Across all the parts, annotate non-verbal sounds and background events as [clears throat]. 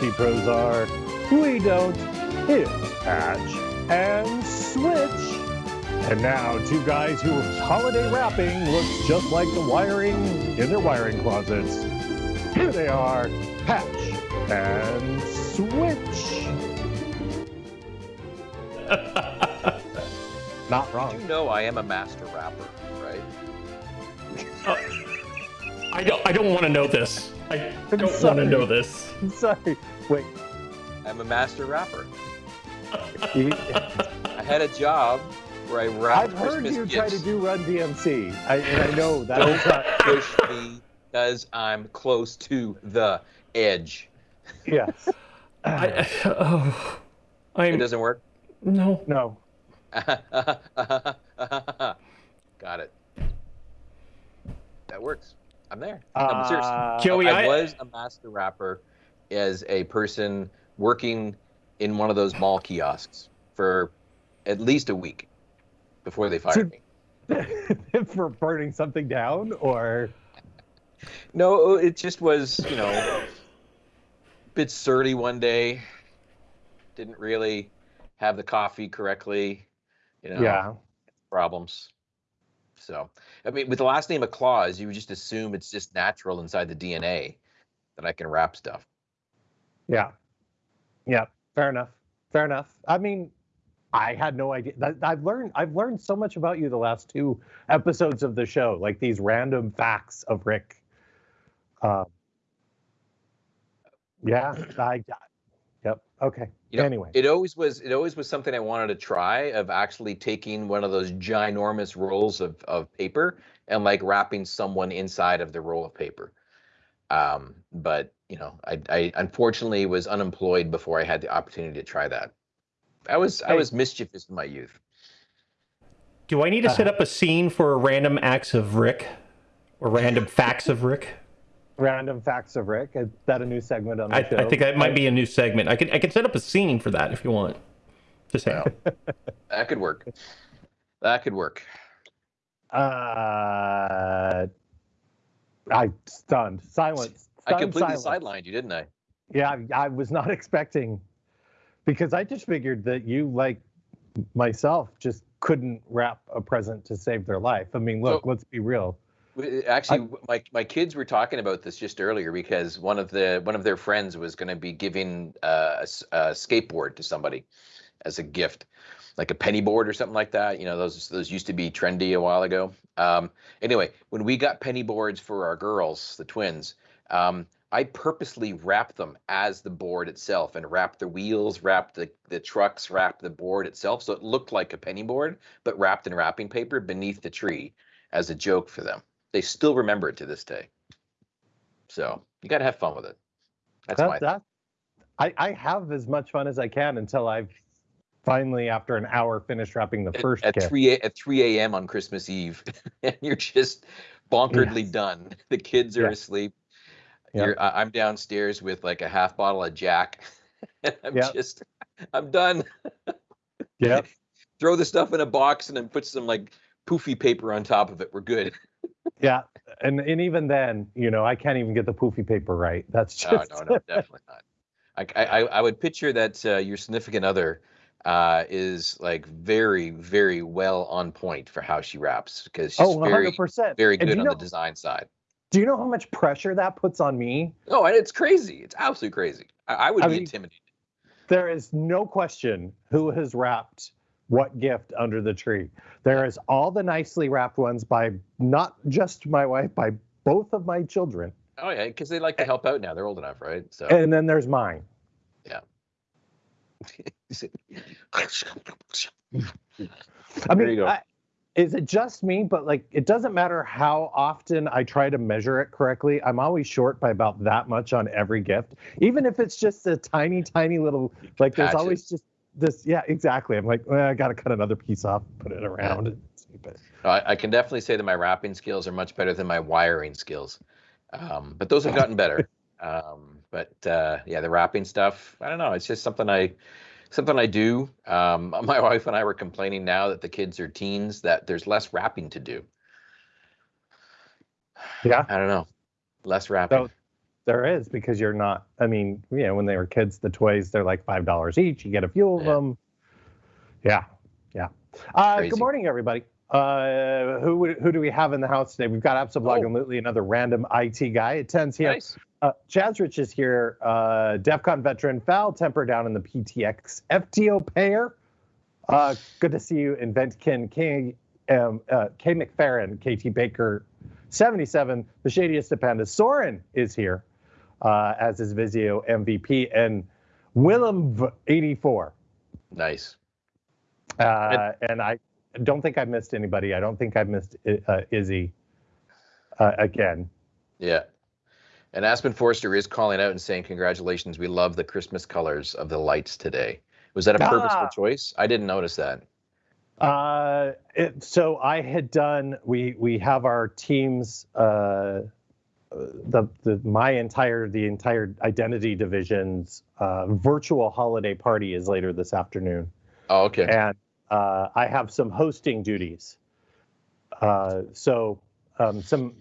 where your IT pros are? We don't. It's Patch and Switch. And now, two guys whose holiday wrapping looks just like the wiring in their wiring closets. Here they are, Patch and Switch. [laughs] Not wrong. You know I am a master rapper, right? Uh, I don't. I don't want to know this. I don't want to know this. I'm [laughs] sorry. Wait. I'm a master rapper. I had a job where I wrapped I've heard Christmas you gifts. try to do Run DMC, I, and I know that Don't not. [laughs] push me because I'm close to the edge. Yes. I, oh, It I'm doesn't work. no. No. [laughs] Got it. That works. I'm there. No, but seriously. Uh, Joey, I, I- was a master rapper as a person working in one of those mall kiosks for at least a week before they fired me. [laughs] for burning something down, or No, it just was, you know, a bit surly one day. Didn't really have the coffee correctly, you know, yeah, problems. So, I mean, with the last name of Claus, you would just assume it's just natural inside the DNA that I can wrap stuff. Yeah, yeah. Fair enough. Fair enough. I mean, I had no idea. I've learned. I've learned so much about you the last two episodes of the show, like these random facts of Rick. Um, yeah. I. Yep. Okay. You know, anyway. It always was. It always was something I wanted to try of actually taking one of those ginormous rolls of of paper and like wrapping someone inside of the roll of paper. Um, but you know, I, I unfortunately was unemployed before I had the opportunity to try that. I was I was mischievous in my youth. Do I need to set Uh-huh. up a scene for random acts of Rick, or random [laughs] facts of Rick? Random facts of Rick. Is that a new segment on the I, show? I think that might be a new segment. I can I can set up a scene for that if you want. Just saying. That could work. That could work. Uh, I stunned. Silence. I completely sidelined you, didn't I? Yeah, I, I was not [laughs] expecting because I just figured that you, like myself, just couldn't wrap a present to save their life. I mean, look, So- let's be real. Actually, my my kids were talking about this just earlier because one of the one of their friends was going to be giving uh, a, a skateboard to somebody as a gift, like a penny board or something like that. You know, those those used to be trendy a while ago. Um, anyway, when we got penny boards for our girls, the twins, um, I purposely wrapped them as the board itself and wrapped the wheels, wrapped the the trucks, wrapped the board itself, so it looked like a penny board, but wrapped in wrapping paper beneath the tree as a joke for them they still remember it to this day. So you got to have fun with it. That's That, my that, I, I have as much fun as I can until I've finally, after an hour, finished wrapping the at, first at gift. three a- at three a.m. on Christmas Eve, [laughs] and you're just bonkeredly Yes. done. [laughs] The kids are Yeah. asleep. I- I'm downstairs with like a half bottle of Jack, and [laughs] I'm just I'm done. [laughs] yeah. Throw the stuff in a box and then put some like poofy paper on top of it. We're good. [laughs] Yeah. And and even then, you know, I can't even get the poofy paper right. That's just no, no, definitely not. I, I, I would picture that uh, your significant other uh, is like very, very well on point for how she raps because she's oh, very, 100%. very do good you on know, the design side. Do you know how much pressure that puts on me? Oh, and it's crazy. It's absolutely crazy. I, I would I be mean- intimidated. There is no question who has wrapped what gift under the tree. There is all the nicely wrapped ones by not just my wife, by both of my children. Oh yeah, because they like to help out now. They're old enough, right? So And then there's mine. Yeah. [laughs] I There mean, you go. I, is it just me? But like, it doesn't matter how often I try to measure it correctly. I'm always short by about that much on every gift, even if it's just a tiny, tiny little. Like, there's always just this. Yeah, exactly. I'm like, well, I got to cut another piece off, put it around. it. I, I can definitely say that my wrapping skills are much better than my wiring skills, um, but those have gotten better. [laughs] Um, but uh, yeah, the wrapping stuff, I don't know. It's just something I, something I do. Um, [laughs] my wife and I were complaining now that the kids are teens that there's less wrapping to do. Yeah. I don't know. Less wrapping. So there is because you're not. I mean, you know, when they were kids, the toys they're like five dollars each. You get a few of Yeah. them. Yeah, yeah. Uh, good morning, everybody. Uh, who who do we have in the house today? We've got absolutely another random IT guy. It tends here. Nice. Uh, Chaz Rich is here. Uh, DEF CON veteran, foul temper down in the PTX FTO pair. Uh, good to see you, Inventkin King, um, uh, K McFerrin, KT Baker, 77. The shadiest of pandas, Soren is here, uh, as is Visio MVP, and Willem 84. Nice. Uh, and I don't think I've missed anybody. I don't think I've missed uh, Izzy uh, again. Yeah. And Aspen Forster is calling out and saying, Congratulations. We love the Christmas colors of the lights today. Was that a purposeful Ah. choice? I didn't notice that. Uh, it, so I had done. We we have our teams. Uh, the the my entire the entire identity division's uh, virtual holiday party is later this afternoon, Oh, okay. and uh, I have some hosting duties. Uh, so um, some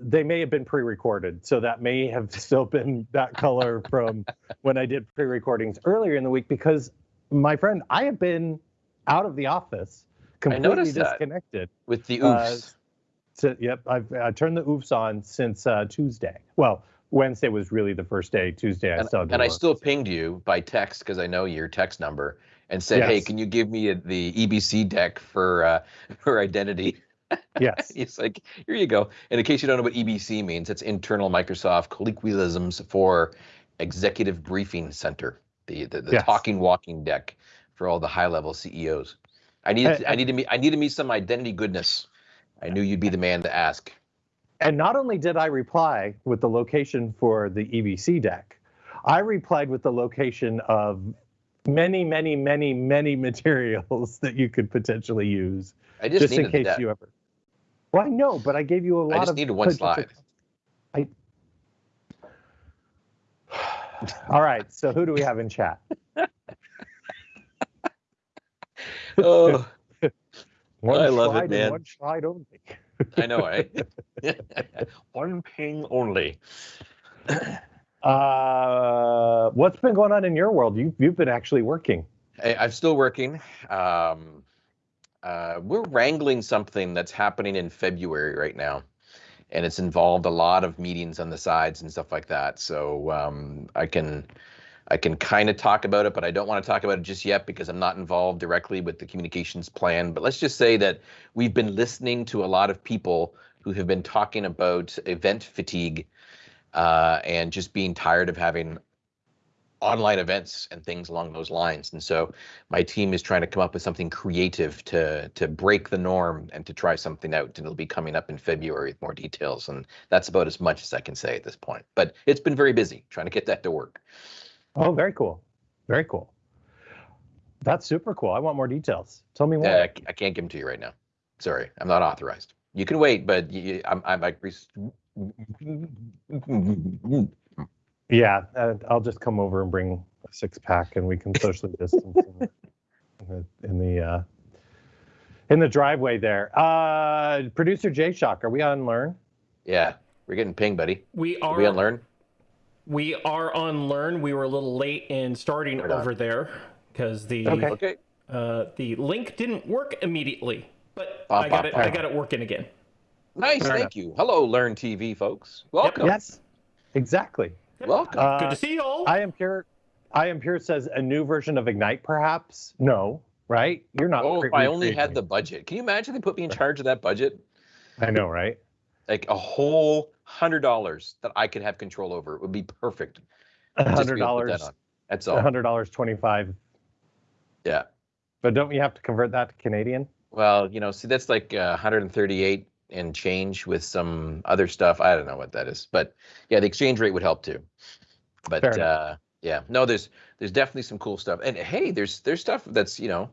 they may have been pre-recorded, so that may have [laughs] still been that color from when I did pre-recordings earlier in the week because my friend, I have been out of the office, completely disconnected. With the uh, oofs. So, yep, I've I turned the oofs on since uh, Tuesday. Well, Wednesday was really the first day. Tuesday I and, still and I still pinged you by text because I know your text number and said, "Hey, can you give me a, the EBC deck for uh, [laughs] for identity?" yes. [laughs] It's like, here you go. And in case you don't know what EBC means, it's internal Microsoft colloquialisms for Executive Briefing Center, the the, the Yes. talking walking deck for all the high level CEOs. I need I need to meet I need to meet some identity goodness. I knew you'd be the man to ask. And not only did I reply with the location for the EBC deck, I replied with the location of many, many, many, many [laughs] materials that you could potentially use, I just, just, in case deck. you ever. Well, I know, but I gave you a lot I just of. needed one slide. I. [sighs] All right. So who do we have in chat? [laughs] [laughs] Oh, One I love it, man. One slide only. I know, eh? One ping only. Uh, what's been going on in your world? You you've been actually working. I, I'm still working. Um, uh, we're wrangling something that's happening in February right now, and it's involved a lot of meetings on the sides and stuff like that. So um, I can, I can kind of talk about it, but I don't want to talk about it just yet because I'm not involved directly with the communications plan. But let's just say that we've been listening to a lot of people who have been talking about event fatigue uh, and just being tired of having online events and things along those lines. And so my team is trying to come up with something creative to to break the norm and to try something out. And it'll be coming up in February with more details. And that's about as much as I can say at this point. But it's been very busy trying to get that to work. Oh, very cool. Very cool. That's super cool. I want more details. Tell me more. Uh, I can't give them to you right now. Sorry, I'm not authorized. You can wait, but you, I'm I'm like. Res- Yeah, uh, I'll just come over and bring a six pack, and we can socially distance in the in the, uh, in the driveway there. Uh, Producer Jay Shock, are we on Learn? Yeah, we're getting ping, buddy. We Are are we on learn? we are on learn. We were a little late in starting Right over there because the Okay. Okay. uh, the link didn't work immediately, but Bop, I got bop, it. I got it working again. Nice, Fair thank you. Hello, Learn TV folks. Welcome. Yes, exactly. Welcome. Uh, Good to see you all. I am pure. I am pure says a new version of Ignite, perhaps. No, right? You're not. Oh, cre- if I only recreating had the budget. Can you imagine they put me in charge of that budget? I know, right? Like a whole hundred dollars that I could have control over. It would be perfect. A hundred be able to put dollars. that on. That's A all. hundred dollars twenty-five. Yeah. But don't you have to convert that to Canadian? Well, you know, see, that's like uh, 138 and change with some other stuff. I don't know what that is, but yeah, the exchange rate would help too. But uh, yeah, no, there's there's definitely some cool stuff. And hey, there's there's stuff that's you know,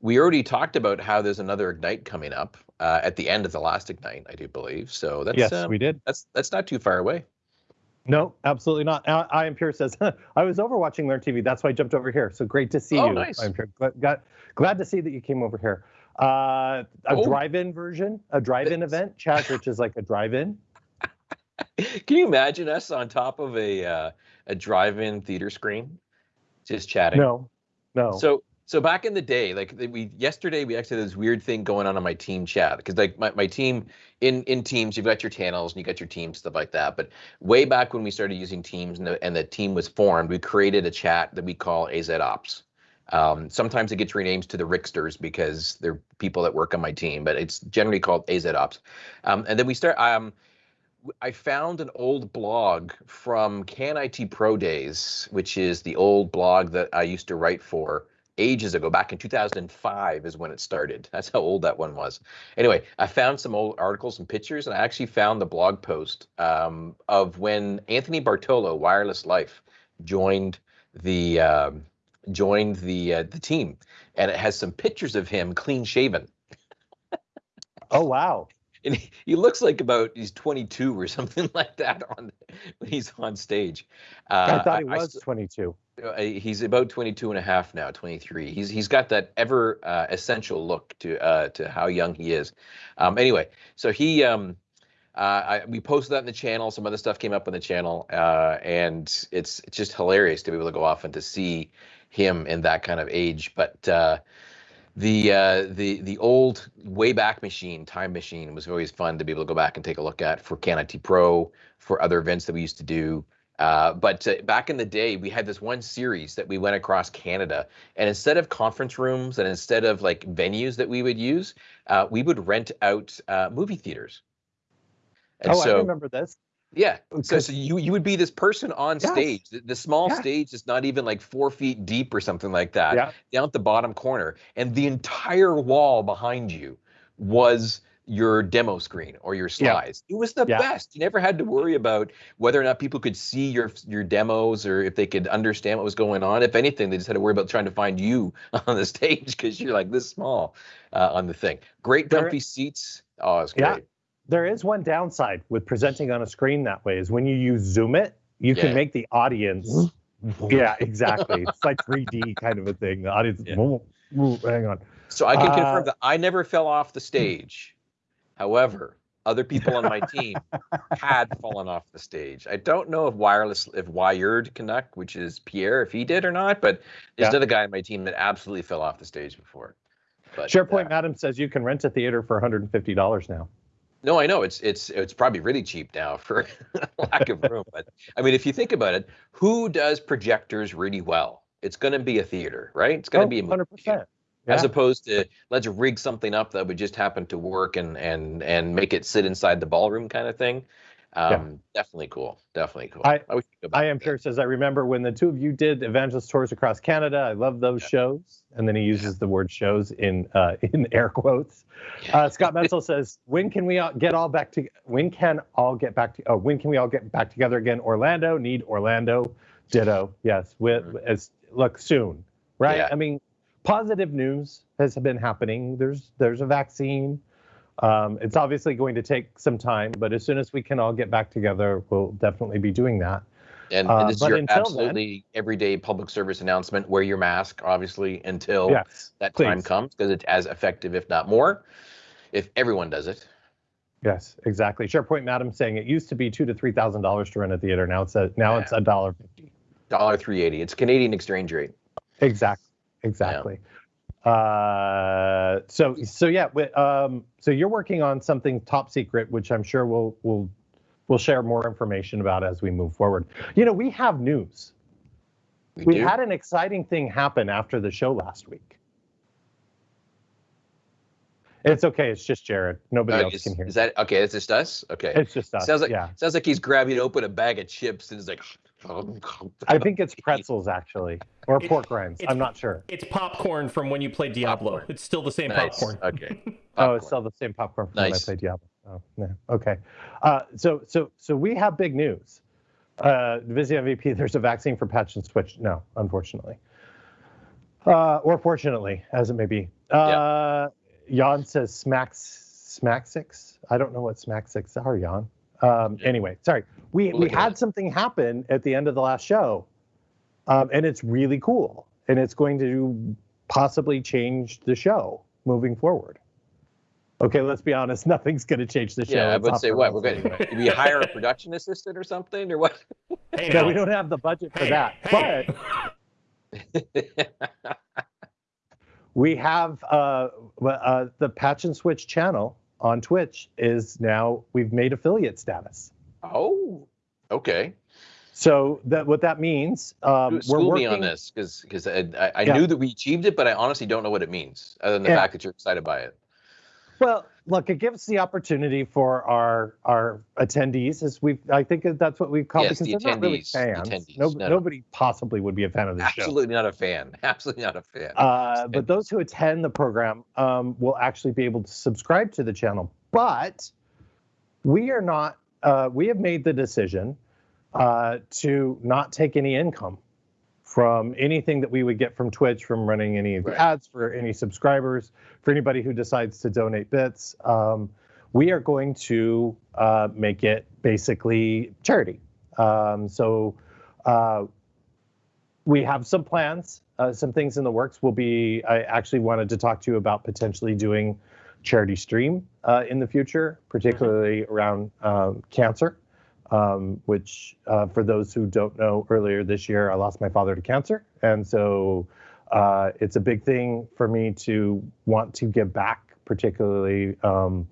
we already talked about how there's another ignite coming up uh, at the end of the last ignite, I do believe. So that's yes, um, we did. that's that's not too far away. No, absolutely not. I, I am pure says [laughs] I was over watching Learn TV. That's why I jumped over here. So great to see Oh, you. nice. I'm glad, glad to see that you came over here. Uh, a Oh. drive-in version, a drive-in event. Chaz which is like a drive-in. [laughs] Can you imagine us on top of a uh, a drive-in theater screen, just chatting? No, no. So so back in the day, like we yesterday, we actually had this weird thing going on on my team chat because like my, my team in in teams, you've got your channels and you got your teams stuff like that. But way back when we started using teams and the, and the team was formed, we created a chat that we call AZ Ops. Um, sometimes it gets renamed to the Ricksters because they're people that work on my team, but it's generally called AZ Ops. Um, and then we start. Um, I found an old blog from Can IT Pro Days, which is the old blog that I used to write for ages ago. Back in 2005 is when it started. [laughs] That's how old that one was. Anyway, I found some old articles and pictures, and I actually found the blog post um, of when Anthony Bartolo, Wireless Life, joined the um, joined the uh, the team, and it has some pictures of him clean shaven. oh wow! And he, he, looks like about he's 22 or [laughs] something like that on when he's on stage. Uh, I thought he was I, 22. Uh, he's about 22 and a half now, 23. He's he's got that ever uh, essential look to uh, to how young he is. Um, anyway, so he um, uh, I, we posted that in the channel. Some other stuff came up on the channel, uh, and it's it's just hilarious to be able to go off and to see him in that kind of age. But uh, the uh, the the old way back Machine, Time Machine, was always fun to be able to go back and take a look at for CanIT Pro, for other events that we used to do. Uh, but uh, back in the day, we had this one series that we went across Canada, and instead of conference rooms and instead of like venues that we would use, uh, we would rent out uh, movie theaters. And oh, so, I remember this. Yeah. So, so you you would be this person on yes. stage. The, the small yeah. stage is not even like four feet deep or something like that. Yeah. Down at the bottom corner, and the entire wall behind you was your demo screen or your slides. Yeah. It was the yeah. best. You never had to worry about whether or not people could see your your demos or if they could understand what was going on. If anything, they just had to worry about trying to find you [laughs] on the stage because you're like this small uh, on the thing. Great comfy seats. Oh, it's great. Yeah there is one downside with presenting on a screen that way is when you use ZoomIt, you yeah. can make the audience. [laughs] yeah, exactly. It's like 3D kind of a thing. The audience. Yeah. hang on. So I can uh, confirm that I never fell off the stage. However, other people on my team [laughs] had fallen off the stage. I don't know if wireless, if Wired Canuck, which is Pierre, if he did or not, but there's yeah. another guy on my team that absolutely fell off the stage before. But, SharePoint uh, Madam says you can rent a theater for $150 now. No, I know it's it's it's probably really cheap now [laughs] for lack of room. But I mean, if you think about it, who does projectors really well? It's going to be a theater, right? It's going to oh, be a 100%. Yeah. As opposed to let's rig something up that would just happen to work and and and make it sit inside the ballroom kind of thing. Um, yeah. Definitely cool. Definitely cool. I, I, I am sure says I remember when the two of you did evangelist tours across Canada. I love those yeah. shows, and then he uses yeah. the word shows in uh, [laughs] in air quotes. Uh, Scott Menzel [laughs] says, "When can we all get all back to? When can all get back to? Oh, when can we all get back together again? Orlando need Orlando. Ditto. Yes. With mm-hmm. as look soon, right? I mean, positive news has been happening. There's there's a vaccine. Um, it's obviously going to take some time, but as soon as we can all get back together, we'll definitely be doing that. And, uh, and this is your absolutely then, everyday public service announcement. Wear your mask, obviously, until yes, that please. time comes, because it's as effective, if not more, if everyone does it. Yes, exactly. SharePoint Madam saying it used to be two to three thousand dollars to rent a theater. Now it's a now yeah. it's a dollar fifty. Dollar three eighty. It's Canadian exchange rate. Exactly. Exactly. Yeah. Uh, so so yeah, um, so you're working on something top secret, which I'm sure we'll we'll we'll share more information about as we move forward. You know, we have news. We, we had an exciting thing happen after the show last week. It's okay. It's just Jared. Nobody uh, else is, can hear. Is that okay? It's just us. Okay. It's just us. Sounds like yeah. sounds like he's grabbing open a bag of chips and is like. I think it's pretzels actually, or it, pork rinds. I'm not sure. It's popcorn from when you played Diablo. Popcorn. It's still the same nice. popcorn. Okay. Popcorn. [laughs] Oh, it's still the same popcorn from nice. when I played Diablo. Oh, yeah. Okay. Uh, so, so, so we have big news. Uh, Visio MVP, there's a vaccine for patch and switch. No, unfortunately. Uh, or fortunately, as it may be. Uh, yeah. Jan says smack smack six. I don't know what Smaxix are, Jan. Um, anyway, sorry. We we had something happen at the end of the last show, um, and it's really cool, and it's going to possibly change the show moving forward. Okay, let's be honest. [laughs] Nothing's going to change the show. Yeah, I would say what we're going anyway. to we hire a [laughs] production assistant or something or what? Hey, No, we don't have the budget for Hey, that. hey. But [laughs] we have uh, uh, the Patch and Switch channel on Twitch is now we've made affiliate status. oh, okay. So that what that means, um, we're working me on this because because I, I, I Yeah. knew that we achieved it, but I honestly don't know what it means other than the Yeah. fact that you're excited by it. Well, look, it gives the opportunity for our our attendees, as we I think that's what we call Yes, the because they're not really fans. attendees. No, No, no. Nobody possibly would be a fan of this show. Absolutely not a fan. [laughs] Absolutely not a fan. Uh, but those who attend the program um, will actually be able to subscribe to the channel. But we are not. Uh, we have made the decision uh, to not take any income from anything that we would get from Twitch from running any of the Right. ads for any subscribers, for anybody who decides to donate bits. Um, we are going to uh, make it basically charity. Um, so uh, we have some plans, uh, some things in the works. We'll be. I actually wanted to talk to you about potentially doing charity stream uh, in the future, particularly around um, cancer. Um, which, uh, for those who don't know, earlier this year I lost my father to cancer, and so uh, it's a big thing for me to want to give back, particularly um,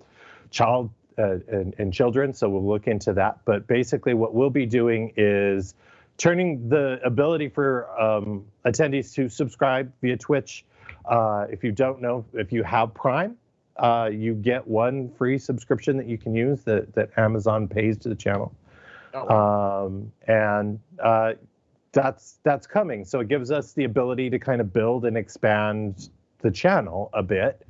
child uh, and, and children. So we'll look into that. But basically, what we'll be doing is turning the ability for um, attendees to subscribe via Twitch. Uh, if you don't know, if you have Prime, uh, you get one free subscription that you can use that, that Amazon pays to the channel. Oh, Um, and uh, that's that's coming. So it gives us the ability to kind of build and expand the channel a bit.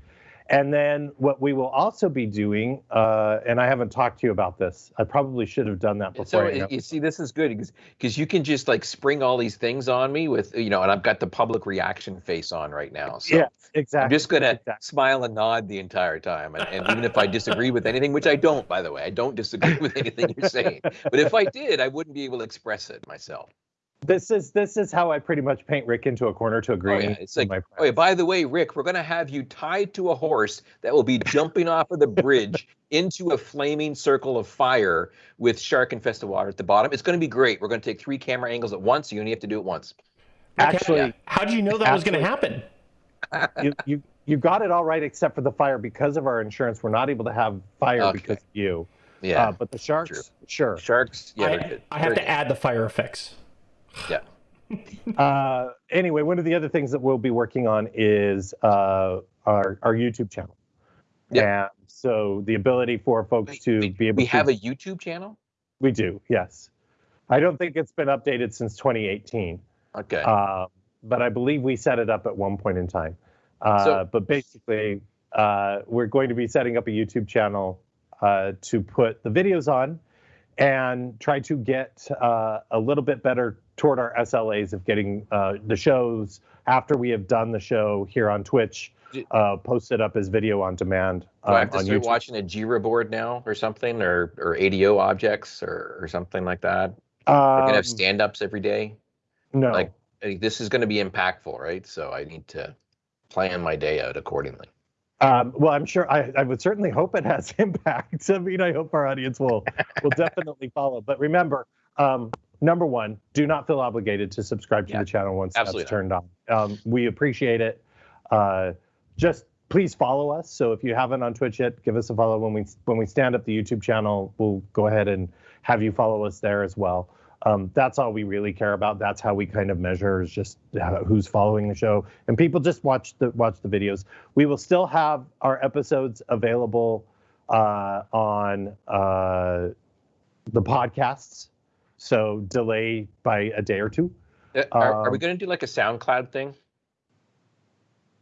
And then what we will also be doing, uh, and I haven't talked to you about this. I probably should have done that before. so I y- announced you see, this is good because because you can just like spring all these things on me with you know, and I've got the public reaction face on right now. So Yes, exactly. I'm just gonna exactly. smile and nod the entire time, and, and even if I disagree with anything, which I don't, by the way, I don't disagree [laughs] with anything you're saying. But if I did, I wouldn't be able to express it myself. This is this is how I pretty much paint Rick into a corner to agree. Oh yeah, it's like, my oh yeah, by the way, Rick, we're gonna have you tied to a horse that will be jumping off of the bridge [laughs] into a flaming circle of fire with shark infested water at the bottom. It's gonna be great. We're gonna take three camera angles at once. So you only have to do it once. actually, Yeah. How did you know that was going to happen? [laughs] you, you you got it all right except for the fire because of our insurance. We're not able to have fire Okay. because of you. Yeah, Uh, but the sharks, sure. sharks. Yeah, I. I have to add the fire effects. Yeah. [laughs] Uh, anyway, one of the other things that we'll be working on is uh, our our YouTube channel. Yeah. And so the ability for folks Wait, to wait, be able we to We have a YouTube channel. we do yes. I don't think it's been updated since 2018. Okay. Uh, but I believe we set it up at one point in time. Uh, So- but basically, uh, we're going to be setting up a YouTube channel uh, to put the videos on and try to get uh, a little bit better toward our SLAs of getting uh, the shows after we have done the show here on Twitch, uh, posted up as video on demand Do I have um, to start YouTube. watching a Jira board now, or something, or or ADO objects, or or something like that? We're gonna Um, have stand-ups every day. no, like- I think this is going to be impactful, right? So I need to plan my day out accordingly. Um, well, I'm sure I, I would certainly hope it has [laughs] impact. I mean, I hope our audience will will [laughs] definitely follow. But remember, um, number one, do not feel obligated to subscribe to Yeah, the channel once that's turned on. Um, we appreciate it. Uh, just please follow us. So if you haven't on Twitch yet, give us a follow. When we when we stand up the YouTube channel, we'll go ahead and have you follow us there as well. Um, that's all we really care about. That's how we kind of measure is just who's following the show, and people just watch the watch the videos. We will still have our episodes available uh, on uh, the podcasts, so delay by a day or two. Uh, Are, are we Um, going to do like a SoundCloud thing?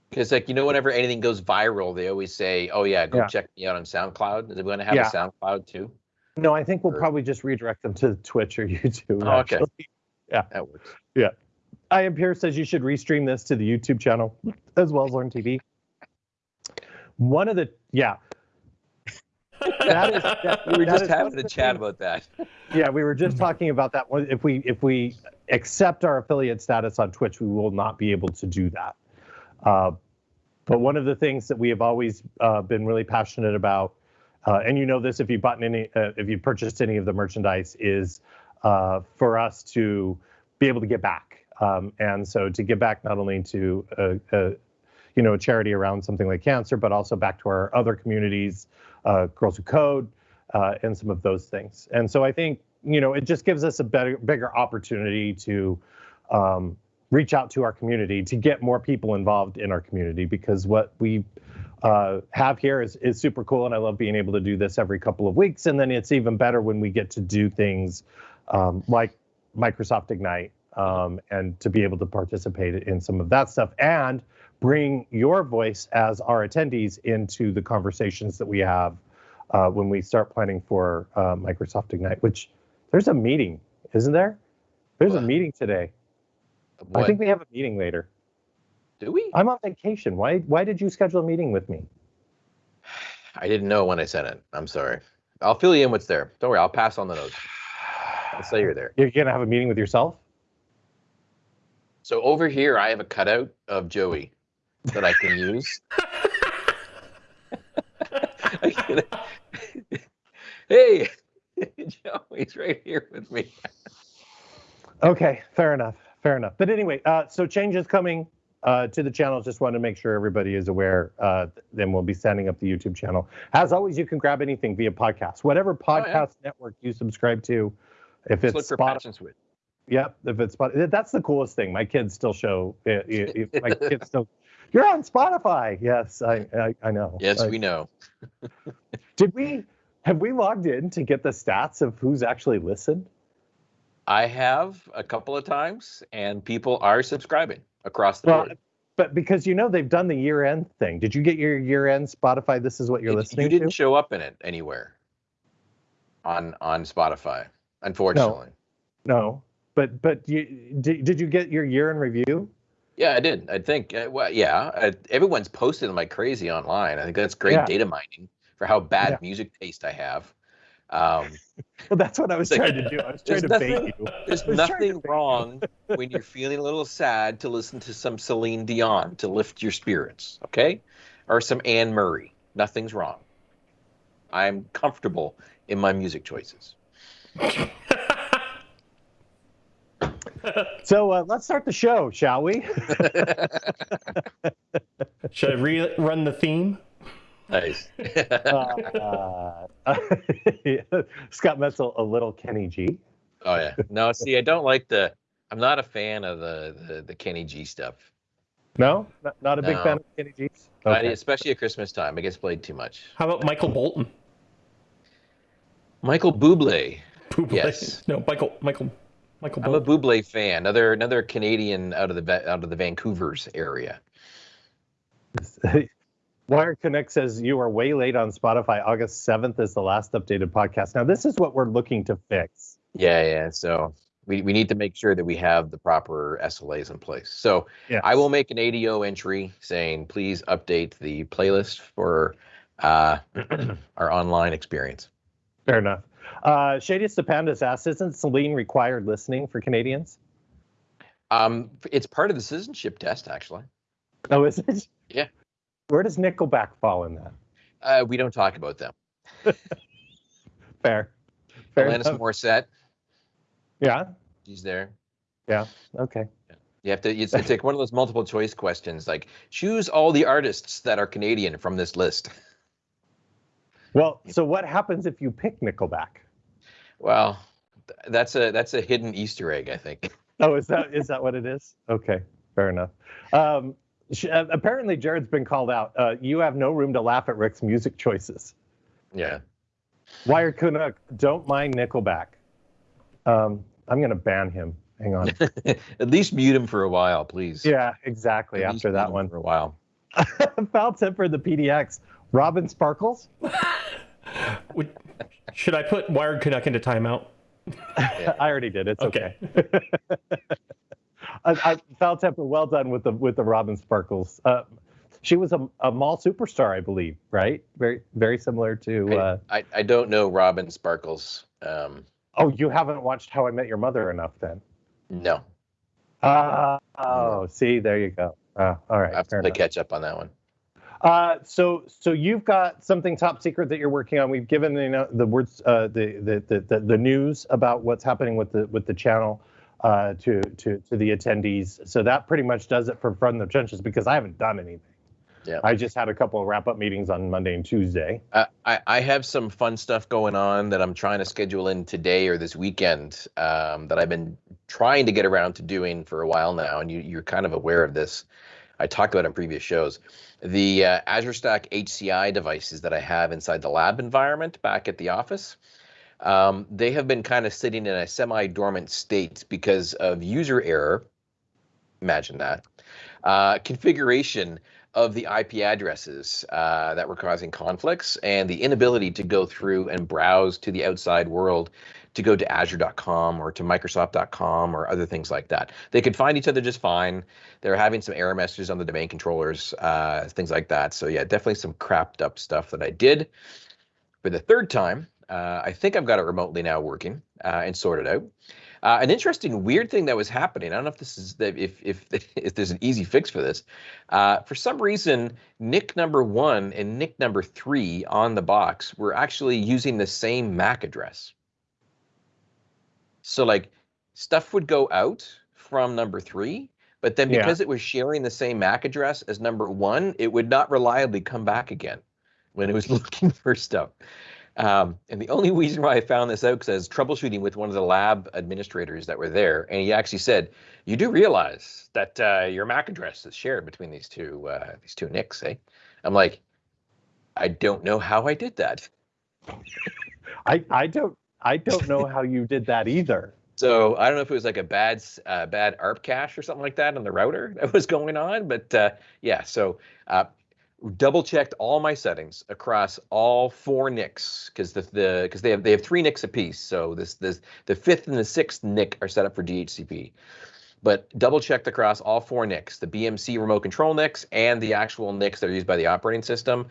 Because like you know, whenever anything goes viral, they always say, "Oh yeah, go Yeah. check me out on SoundCloud." Is it going to have Yeah. a SoundCloud too? No, I think we'll Or- probably just redirect them to Twitch or [laughs] YouTube. Oh, okay. Yeah. That works. Yeah. I am Pierre says you should restream this to the YouTube channel as well as Learn TV. One of the yeah, [laughs] That is- that- we were that just having a chat about that. yeah, we were just talking about that. If we if we accept our affiliate status on Twitch, we will not be able to do that. Uh, But one of the things that we have always uh, been really passionate about, uh, and you know this if you've bought any, uh, if you purchased any of the merchandise, is uh, for us to be able to get back. Um, and so to give back not only to a, a, you know a charity around something like cancer, but also back to our other communities, uh, Girls Who Code, uh, and some of those things. And so I think you know it just gives us a better, bigger opportunity to um, reach out to our community to get more people involved in our community because what we uh, have here is, is super cool and I love being able to do this every couple of weeks and then it's even better when we get to do things um, like Microsoft Ignite um, and to be able to participate in some of that stuff and bring your voice as our attendees into the conversations that we have uh, when we start planning for uh, Microsoft Ignite, which there's a meeting, isn't there? There's a meeting today. What, I think we have a meeting later. Do we? I'm on vacation. Why why did you schedule a meeting with me? I didn't know when I sent it. I'm sorry. I'll fill you in what's there. Don't worry. I'll pass on the notes. I'll say you're there. You're gonna have a meeting with yourself? So over here, I have a cutout of Joey that I can use. [laughs] [laughs] I can- hey, [laughs] Joey's right here with me. Okay, fair enough. Fair enough. But anyway, uh, so changes coming uh, to the channel. Just want to make sure everybody is aware. Uh, then we'll be setting up the YouTube channel. As always, you can grab anything via podcast, whatever podcast network you subscribe to. If Just it's for Spotify. Yep, if it's Spotify, that's the coolest thing. My kids still show. uh, uh, uh, my kids still. You're on Spotify. Yes, I I, I know. Yes, Like, we know. [laughs] Did we have we logged in to get the stats of who's actually listened? I have a couple of times, and people are subscribing across the Well, board. but because you know they've done the year end thing. Did you get your year end Spotify? This is what you're It- listening you didn't to. show up in it anywhere on on Spotify, unfortunately. No, but but you did, did you get your year in review? Yeah, I did. I think. Uh, well, yeah, uh, everyone's posted them like crazy online. I think that's great Yeah. data mining for how bad Yeah. music taste I have. Um, [laughs] Well, that's what I was It's like- trying to do. I was trying There's to bait nothing- you. there's I was trying to nothing bait you. wrong [laughs] when you're feeling a little sad to listen to some Celine Dion to lift your spirits, okay? Or some Anne Murray. Nothing's wrong. I'm comfortable in my music choices. [laughs] So uh, let's start the show, shall we? Should I rerun the theme? Nice. [laughs] uh, [laughs] Scott Metzel, a little Kenny G. oh yeah. No, see, I don't like the. I'm not a fan of the the, the Kenny G stuff. No, not, not a big fan of Kenny G's. I- Okay. especially at Christmas time, it gets played too much. How about Michael Bolton? Michael Bublé. Bublé. Yes. [laughs] No, Michael. Michael. Michael I'm a Bolton. Bublé fan. Another another Canadian out of the out of the Vancouver's area. Wired Canuck says you are way late on Spotify. August 7th is the last updated podcast. Now, this is what we're looking to fix. Yeah, yeah. So we, we need to make sure that we have the proper SLAs in place. So Yes. I will make an ADO entry saying please update the playlist for uh, [clears throat] our online experience. Fair enough. Uh, Shadiest Pandas asks, isn't Celine required listening for Canadians? Um, it's part of the citizenship test, actually. Oh, is it? Yeah. Where does Nickelback fall in that? Uh, we don't talk about them. [laughs] Fair. Fair Alanis enough. Morissette, Yeah. she's there. Yeah. Okay. You have to. It's, it's like one of those multiple choice questions. Like choose all the artists that are Canadian from this list. [laughs] Well, so what happens if you pick Nickelback? Well, that's a that's a hidden Easter egg, I think. Oh, is that is that what it is? Okay, fair enough. Um, sh- uh, apparently, Jared's been called out. Uh, you have no room to laugh at Rick's music choices. Yeah. Wired Canuck, don't mind Nickelback. Um, I'm gonna ban him. Hang on. [laughs] At least mute him for a while, please. yeah, exactly. At After that one, for a while. [laughs] foul temper the PDX. Robin Sparkles. [laughs] Would, should I put Wired Canuck into timeout? I already did. It's okay. Okay. I, I, foul temper. Well done with the with the Robin Sparkles. Uh, she was a, a mall superstar, I believe. Right? Very very similar to. Uh, I, I don't know Robin Sparkles. Um, oh, you haven't watched How I Met Your Mother enough then. no, Uh, oh, see, there you go. Uh, all right. I have to enough. catch up on that one. Uh, so, so you've got something top secret that you're working on. We've given the you know, the words, uh, the, the, the the the news about what's happening with the with the channel uh, to to to the attendees. So that pretty much does it for From the Trenches because I haven't done anything. Yeah. I just had a couple of wrap up meetings on Monday and Tuesday. Uh, I, I have some fun stuff going on that I'm trying to schedule in today or this weekend um, that I've been trying to get around to doing for a while now, and you, you're kind of aware of this. I talked about it in previous shows. The uh, Azure Stack HCI devices that I have inside the lab environment back at the office, um, they have been kind of sitting in a semi-dormant state because of user error. Imagine that. Uh, configuration of the IP addresses uh, that were causing conflicts and the inability to go through and browse to the outside world to go to azure.com or to microsoft.com or other things like that. They could find each other just fine. They're having some error messages on the domain controllers, uh, things like that. So yeah, definitely some crapped up stuff that I did. For the third time, uh, I think I've got it remotely now working uh, and sorted out. Uh, an interesting, weird thing that was happening. I don't know if this is the, if if [laughs] if there's an easy fix for this. Uh, for some reason, NIC number one and NIC number three on the box were actually using the same MAC address. So like stuff would go out from number three, but then Yeah. because it was sharing the same MAC address as number one, it would not reliably come back again when it was [laughs] looking for stuff. Um, and the only reason why I found this out because I was troubleshooting with one of the lab administrators that were there, and he actually said, "You do realize that uh, your MAC address is shared between these two uh, these two NICs, eh?" I'm like, "I don't know how I did that." [laughs] I I don't I don't know how you did that either. So I don't know if it was like a bad uh, bad ARP cache or something like that on the router that was going on, but uh, yeah. So uh, double checked all my settings across all four NICs because the the because they have they have three NICs apiece. So this this the fifth and the sixth NIC are set up for DHCP. But double checked across all four NICs, the BMC remote control NICs and the actual NICs that are used by the operating system.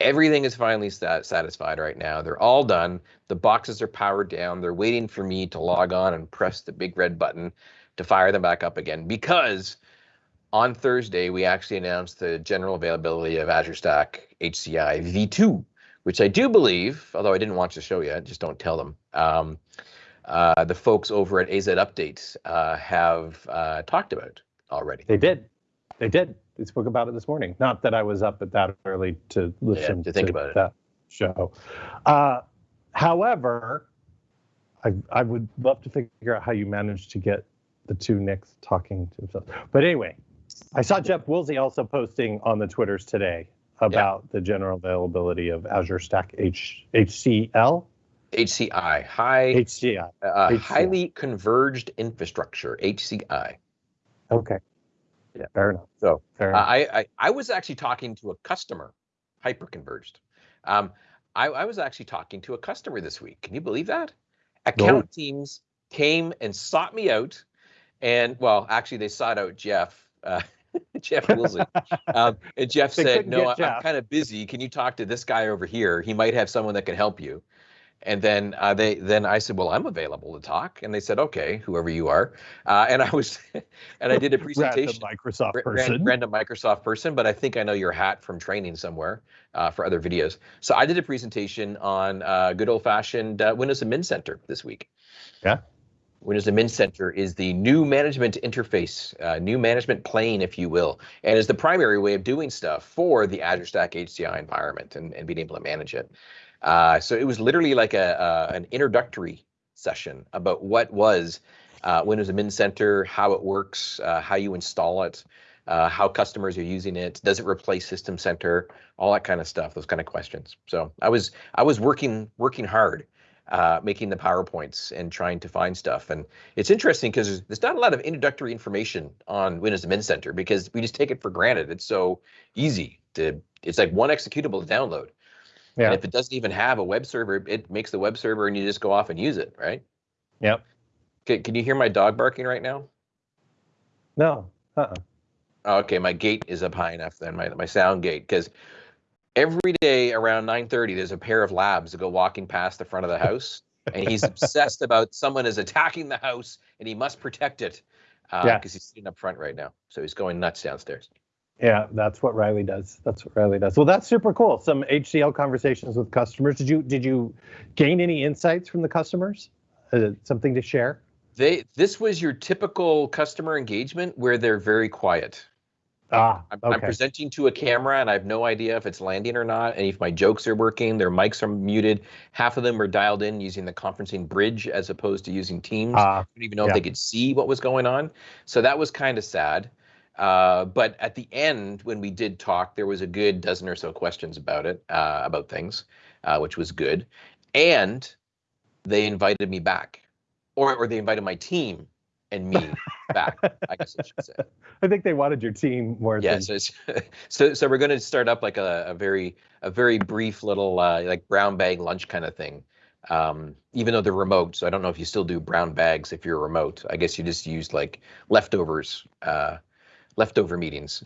Everything is finally sat- satisfied right now. They're all done. The boxes are powered down. They're waiting for me to log on and press the big red button to fire them back up again because on Thursday we actually announced the general availability of Azure Stack HCI V2, which I do believe, although I didn't watch the show yet, just don't tell them. Um, uh, the folks over at AZ Update uh, have uh, talked about already. They did. They did. They spoke about it this morning. Not that I was up at that early to listen to think about it. that show. Uh, however, I I would love to figure out how you managed to get the two NICs talking to themselves. But anyway, I saw Jeff Woolsey also posting on the Twitters today about the general availability of Azure Stack H, HCL, HCI, high, HCI. uh, HCI. highly converged infrastructure, HCI. Okay. Yeah. Fair enough. So Fair Uh, enough. I, I I was actually talking to a customer, hyperconverged. Um, I, I was actually talking to a customer this week. Can you believe that? Account teams came and sought me out, and well, actually they sought out Jeff. Uh, [laughs] Jeff Woolsey. um, and Jeff [laughs] They said, "No, I- I'm kind of busy. Can you talk to this guy over here? He might have someone that can help you." And then uh, they then I said, "Well, I'm available to talk." And they said, "Okay, whoever you are." Uh, and I was, [laughs] and I did a presentation. Random Microsoft ran- person. random Microsoft person, but I think I know your hat from training somewhere uh, for other videos. So I did a presentation on uh, good old fashioned uh, Windows Admin Center this week. Yeah. Windows Admin Center is the new management interface, uh, new management plane, if you will, and is the primary way of doing stuff for the Azure Stack HCI environment and, and being able to manage it. Uh, so it was literally like a, an introductory session about what was uh, Windows Admin Center, how it works, uh, how you install it, uh, how customers are using it, does it replace System Center, all that kind of stuff, those kind of questions. So I was I was working working hard, uh, making the powerpoints and trying to find stuff. And it's interesting because there's, there's not a lot of introductory information on Windows Admin Center because we just take it for granted. It's so easy to. It's like one executable to download. Yeah. And if it doesn't even have a web server, it makes the web server and you just go off and use it, right? Yep. Can, can you hear my dog barking right now? No. Uh-uh. Okay, my gate is up high enough then, my, my sound gate, because every day around 9.30, there's a pair of labs that go walking past the front of the [laughs] house, and he's obsessed about someone is attacking the house, and he must protect it, because Yeah. he's sitting up front right now. So he's going nuts downstairs. Yeah, that's what Riley does. That's what Riley does. Well, that's super cool. Some HCL conversations with customers. Did you did you gain any insights from the customers? Uh, something to share? They this was your typical customer engagement where they're very quiet. Ah, I'm, okay. I'm presenting to a camera and I have no idea if it's landing or not, and if my jokes are working. Their mics are muted. Half of them are dialed in using the conferencing bridge as opposed to using Teams. Ah, I don't even know yeah. if they could see what was going on. So that was kind of sad. Uh, but at the end, when we did talk, there was a good dozen or so questions about it, uh, about things, uh, which was good. And they invited me back, or or they invited my team and me back. I guess I should say. [laughs] I think they wanted your team more Yeah. than So [laughs] so so we're going to start up like a, a very a very brief little uh, like brown bag lunch kind of thing. Um, even though they're remote, so I don't know if you still do brown bags if you're remote. I guess you just use like leftovers, uh, leftover meetings.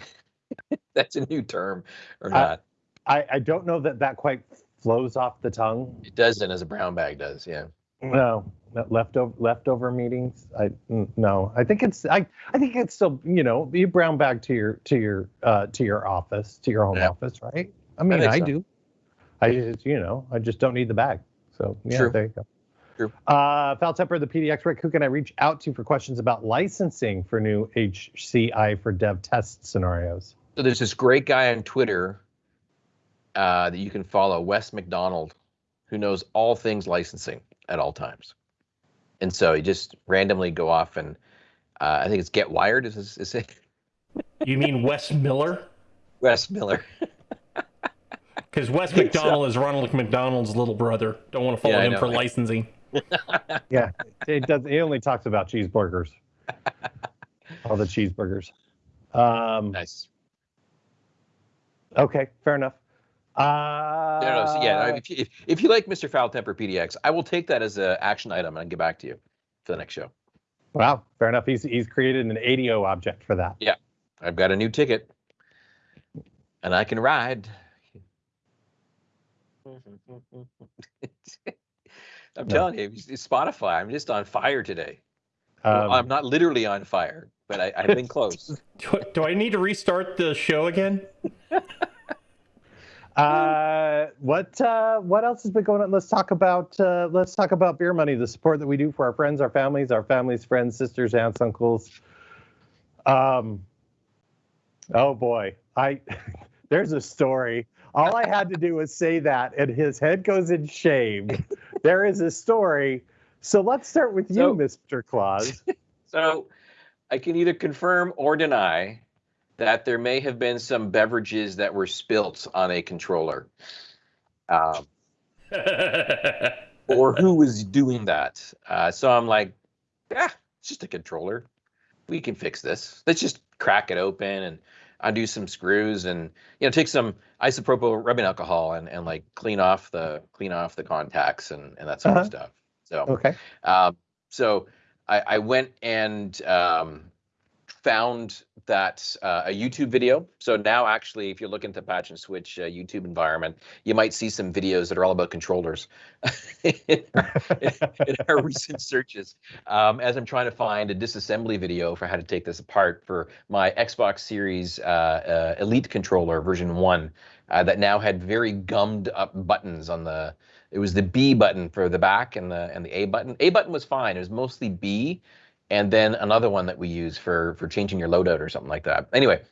[laughs] That's a new term or Uh, not? I, I don't know that that quite flows off the tongue. it doesn't, as a brown bag does. Yeah. No, leftover leftover meetings. I no. I think it's I I think it's still you know you brown bag to your to your uh to your office to your home Yeah. office, right? I mean, think I, so. do. I just you know I just don't need the bag. So yeah, True. there you go. True. Uh, Foul Temper, the PDX Rick, who can I reach out to for questions about licensing for new HCI for dev test scenarios? So there's this great guy on Twitter uh, that you can follow, Wes McDonald, who knows all things licensing at all times. And so he just randomly go off and uh, I think it's Get Wired is, is, is it? You mean Wes Miller? Wes Miller. [laughs] Because Wes think so. McDonald is Ronald McDonald's little brother. Don't want to follow Yeah, him know, for right? licensing. [laughs] Yeah, it does. He only talks about cheeseburgers. [laughs] All the cheeseburgers. Um, Nice. Okay, fair enough. Uh, No, no, so yeah, no, if, you, if, if you like Mr. Foul Temper PDX, I will take that as an action item and get back to you for the next show. Wow, fair enough. He's he's created an ADO object for that. Yeah, I've got a new ticket and I can ride. [laughs] I'm No. telling you, it's it's Spotify. I'm just on fire today. Well, Um, I'm not literally on fire, but I, I've been [laughs] close. Do, do I need to restart the show again? [laughs] uh, what uh, what else has been going on? Let's talk about uh, let's talk about beer money. The support that we do for our friends, our families, our families, friends, sisters, aunts, uncles. Um. Oh boy, I [laughs] there's a story. All I had to do was say that, and his head goes in shame. [laughs] there is a story. So let's start with you, So- Mr. Claus. [laughs] So I can either confirm or deny that there may have been some beverages that were spilt on a controller. Um, [laughs] or who was doing that. Uh, so I'm like, yeah, it's just a controller. We can fix this. Let's just crack it open and undo some screws and you know take some isopropyl rubbing alcohol and, and like clean off the clean off the contacts and, and that sort Uh-huh. of stuff. So Okay. um, so I, I went and um, found that uh, a YouTube video. So now, actually, if you look into Patch and Switch uh, YouTube environment, you might see some videos that are all about controllers in, [laughs] in our recent searches. Um, as I'm trying to find a disassembly video for how to take this apart for my Xbox Series uh, uh, Elite controller version one, uh, that now had very gummed up buttons on the it was the B button for the back and the and the A button. A button was fine. It was mostly B, and then another one that we use for for changing your loadout or something like that. Anyway,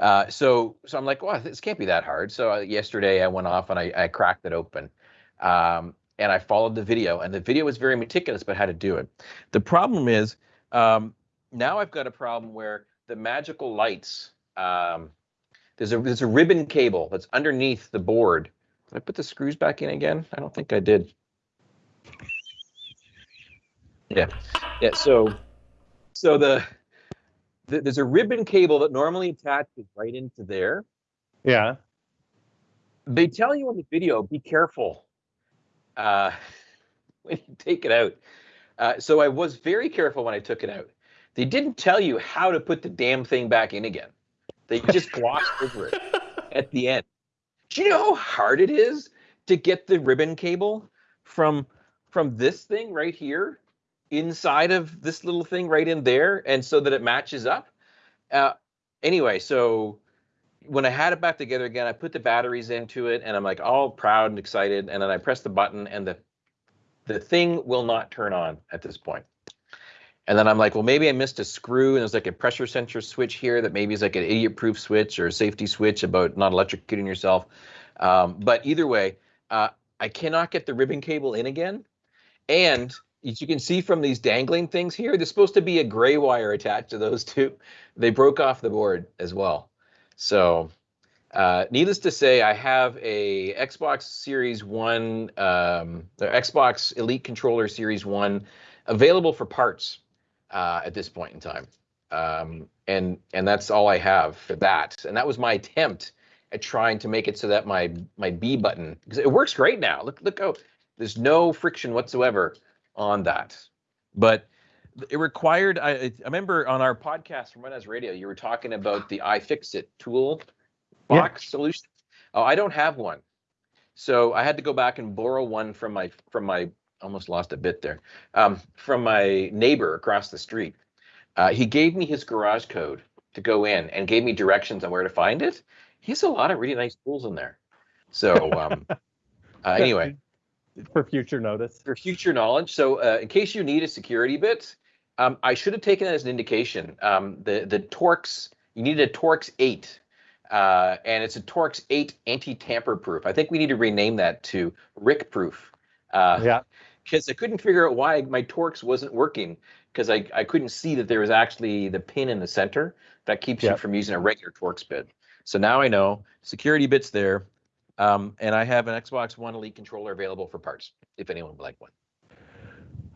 uh, so so I'm like, wow, this can't be that hard. So uh, yesterday I went off and I, I cracked it open, um, and I followed the video, and the video was very meticulous about how to do it. The problem is um, now I've got a problem where the magical lights. Um, there's a there's a ribbon cable that's underneath the board. Did I put the screws back in again? I don't think I did. Yeah, yeah. So, so the, the there's a ribbon cable that normally attaches right into there. Yeah. They tell you on the video, be careful uh, [laughs] when you take it out. Uh, so I was very careful when I took it out. They didn't tell you how to put the damn thing back in again. They just [laughs] glossed over it at the end. Do you know how hard it is to get the ribbon cable from from this thing right here inside of this little thing right in there, and so that it matches up? Uh, anyway, so when I had it back together again, I put the batteries into it, and I'm like all proud and excited. And then I press the button, and the the thing will not turn on at this point. And then I'm like, well, maybe I missed a screw, and there's like a pressure sensor switch here that maybe is like an idiot-proof switch or a safety switch about not electrocuting yourself. Um, but either way, uh, I cannot get the ribbon cable in again, and as you can see from these dangling things here, there's supposed to be a gray wire attached to those two. They broke off the board as well. So, uh, needless to say, I have a Xbox Series One, um, the Xbox Elite Controller Series One, available for parts uh, at this point in time, um, and and that's all I have for that. And that was my attempt at trying to make it so that my my B button because it works great now. Look look how there's no friction whatsoever on that, but it required I, I remember on our podcast from Run Radio, you were talking about the iFixit tool box yeah. solution. Oh, I don't have one. So I had to go back and borrow one from my from my almost lost a bit there. Um, from my neighbor across the street. Uh, he gave me his garage code to go in and gave me directions on where to find it. He has a lot of really nice tools in there. So um, [laughs] uh, anyway, [laughs] for future notice, for future knowledge. So uh, in case you need a security bit, um, I should have taken that as an indication. Um, the the Torx, you need a Torx 8, uh, and it's a Torx 8 anti-tamper proof. I think we need to rename that to Rick proof. Uh, yeah. Because I couldn't figure out why my Torx wasn't working because I, I couldn't see that there was actually the pin in the center that keeps yeah. you from using a regular Torx bit. So now I know security bits there, um, and I have an Xbox One Elite controller available for parts if anyone would like one.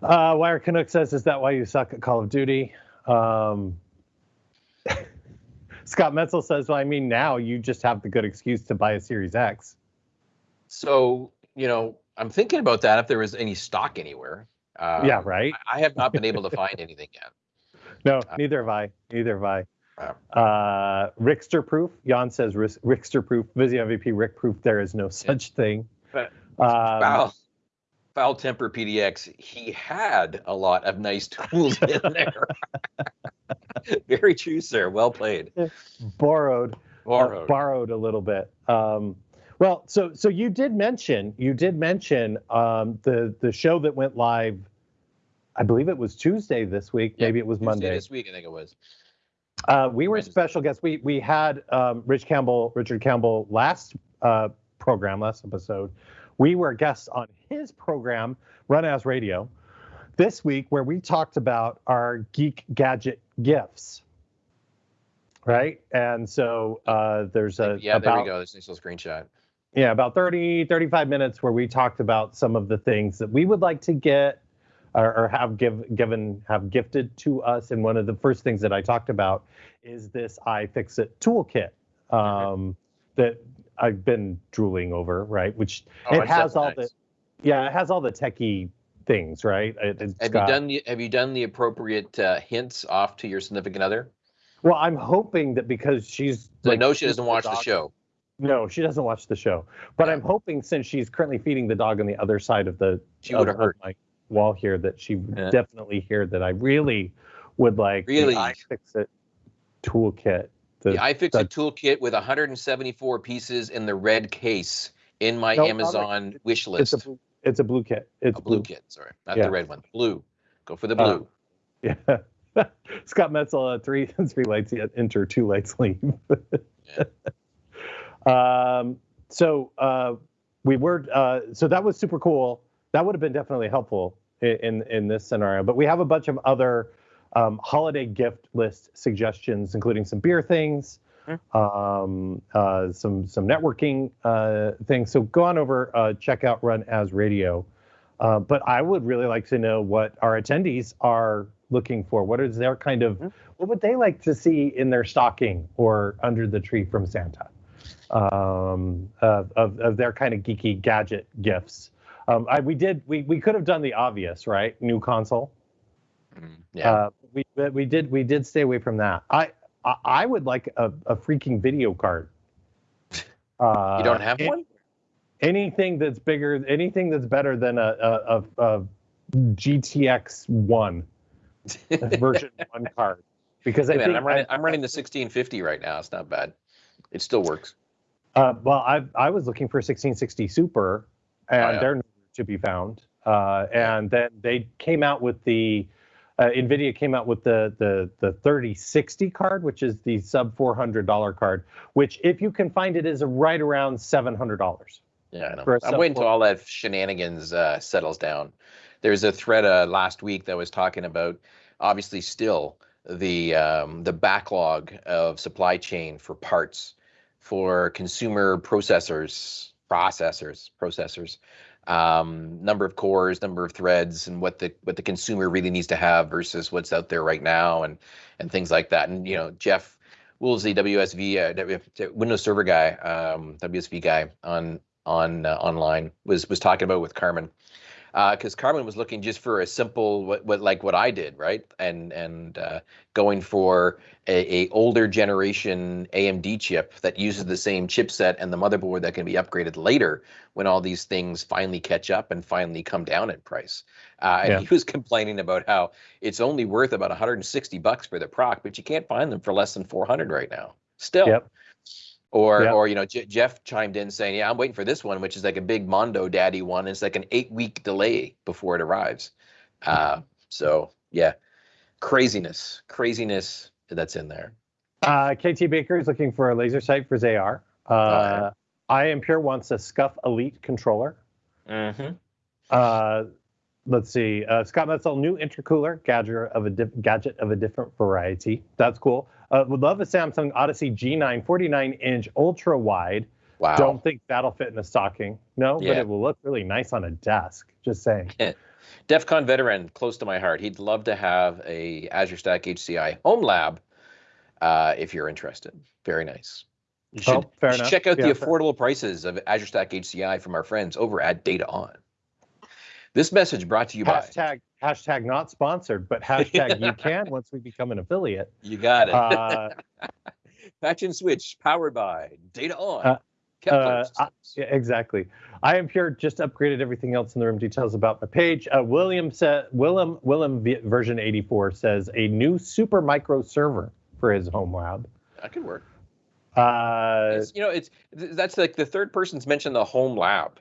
Uh, Wired Canuck says, "Is that why you suck at Call of Duty?" Um, [laughs] Scott Metzel says, "Well, I mean, now you just have the good excuse to buy a Series X." So you know, I'm thinking about that. If there was any stock anywhere, um, yeah, right. I, have not been able to [laughs] find anything yet. No, uh, neither have I. Neither have I. Uh, Rickster proof. Jan says Rickster proof. Visio MVP Rick proof. There is no such thing. But, um, foul temper PDX, he had a lot of nice [laughs] tools in there. [laughs] Very true, sir. Well played. Borrowed. Borrowed. Uh, borrowed a little bit. Um, well, so so you did mention you did mention um, the the show that went live. I believe it was Tuesday this week. Maybe it was Tuesday Monday this week. I think it was. Uh, we were special guests. We we had um, Rich Campbell, Richard Campbell last uh, program, last episode. We were guests on his program, Run As Radio, this week, where we talked about our geek gadget gifts. Right. And so uh, there's a. Yeah, about, there we go. This nice little screenshot. Yeah, about 30, 35 minutes where we talked about some of the things that we would like to get or, or have give, given have gifted to us. And one of the first things that I talked about is this iFixit toolkit um, that I've been drooling over, right? Which oh, it has all nice. the yeah, it has all the techie things, right? It, have got, you done the Have you done the appropriate uh, hints off to your significant other? Well, I'm hoping that because she's like, no, she doesn't watch the, the, show. No, she doesn't watch the show. But yeah. I'm hoping since she's currently feeding the dog on the other side of the she would have heard my wall here that she would yeah. definitely hear that I really would like really iFixit toolkit the, the iFixit the, toolkit with 174 pieces in the red case in my no, Amazon wish list. It's a, it's a blue kit. It's a blue, blue. kit. Sorry, not the red one. Blue. Go for the uh, blue. Uh, [laughs] yeah. [laughs] Scott Metzel, uh, three [laughs] three lights yet enter, two lights leave. yeah. Um. So uh, we were. Uh, so that was super cool. That would have been definitely helpful in, in in this scenario. But we have a bunch of other um, holiday gift list suggestions, including some beer things, mm-hmm. um, uh, some some networking uh, things. So go on over, uh, check out Run as Radio. Uh, but I would really like to know what our attendees are looking for. What is their kind of, mm-hmm. what would they like to see in their stocking or under the tree from Santa? Um, of, of, of their kind of geeky gadget gifts. Um, I, we did we we could have done the obvious, right? New console. Mm, yeah. Uh, we we did we did stay away from that. I I, I would like a, a freaking video card. Uh, [laughs] you don't have one. Anything that's bigger, anything that's better than a a, a, a GTX one [laughs] version one card. Because I I'm running I, am running the 1650 right now. It's not bad. It still works. Uh, well, I I was looking for 1660 Super, and Oh, yeah. they're to be found. Uh, and then they came out with the uh, Nvidia came out with the the the 3060 card, which is the sub $400 card, which if you can find it is right around $700. Yeah, I know. I'm waiting till all that shenanigans uh, settles down. There's a thread uh, last week that was talking about, obviously, still the um, the backlog of supply chain for parts for consumer processors, processors, processors, um, number of cores, number of threads, and what the what the consumer really needs to have versus what's out there right now, and and things like that. And you know, Jeff Woolsey, WSV, uh, Windows Server guy, um, WSV guy on on uh, online was was talking about with Carmen because Carmen was looking just for a simple what, what like what I did right and and uh, going for a, a older generation AMD chip that uses the same chipset and the motherboard that can be upgraded later when all these things finally catch up and finally come down in price. Uh, and Yeah. he was complaining about how it's only worth about 160 bucks for the proc, but you can't find them for less than 400 right now. Still. Yep. Or, Yep. or you know, J- Jeff chimed in saying, "Yeah, I'm waiting for this one, which is like a big Mondo Daddy one. It's like an eight-week delay before it arrives." Uh, so yeah, craziness, craziness that's in there. Uh, KT Baker is looking for a laser sight for ZAR. Uh. I Am Pure wants a Scuf Elite controller. Mm-hmm. Uh, let's see. Uh, Scott Metzel, new intercooler gadget of a dif- gadget of a different variety. That's cool. Uh, would love a Samsung Odyssey G9 49 inch ultra wide. Wow. Don't think that'll fit in a stocking. No, but it will look really nice on a desk. Just saying. [laughs] DEFCON veteran, close to my heart. He'd love to have a Azure Stack HCI home lab. Uh, if you're interested, very nice. You should, Oh, fair you should enough. check out Yeah, the fair- affordable prices of Azure Stack HCI from our friends over at DataON. This message brought to you by Hashtag not sponsored, but [laughs] hashtag you can once we become an affiliate. You Got It. Uh, [laughs] Patch and Switch, powered by DataON. Uh, uh, I- Yeah, exactly. I am pure. Just upgraded everything else in the room. Details about my page. Uh, William said. Willem Willem version 84 says a new Supermicro server for his home lab. That could work. Uh, you know, it's that's like the third person's mentioned the home lab,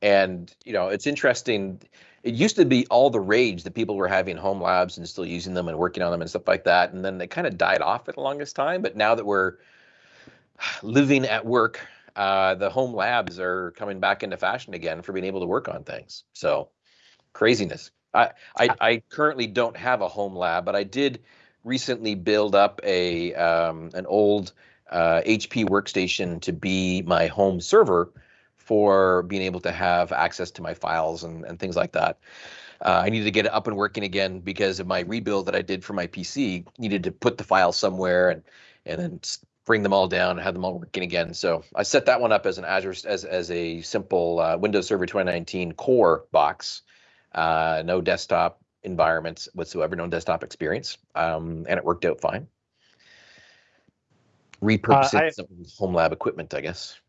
and you know, it's interesting. It used to be all the rage that people were having home labs and still using them and working on them and stuff like that, and then they kind of died off for the longest time. But now that we're [sighs] living at work, uh, the home labs are coming back into fashion again for being able to work on things. So craziness. I I, I currently don't have a home lab, but I did recently build up a um, an old uh, HP workstation to be my home server for being able to have access to my files and, and things like that. Uh, I needed to get it up and working again because of my rebuild that I did for my PC. Needed to put the files somewhere and and then bring them all down and have them all working again. So I set that one up as an Azure as as a simple uh, Windows Server 2019 core box, uh, no desktop environments whatsoever, no desktop experience, um, and it worked out fine. Repurposing I- some home lab equipment, I guess.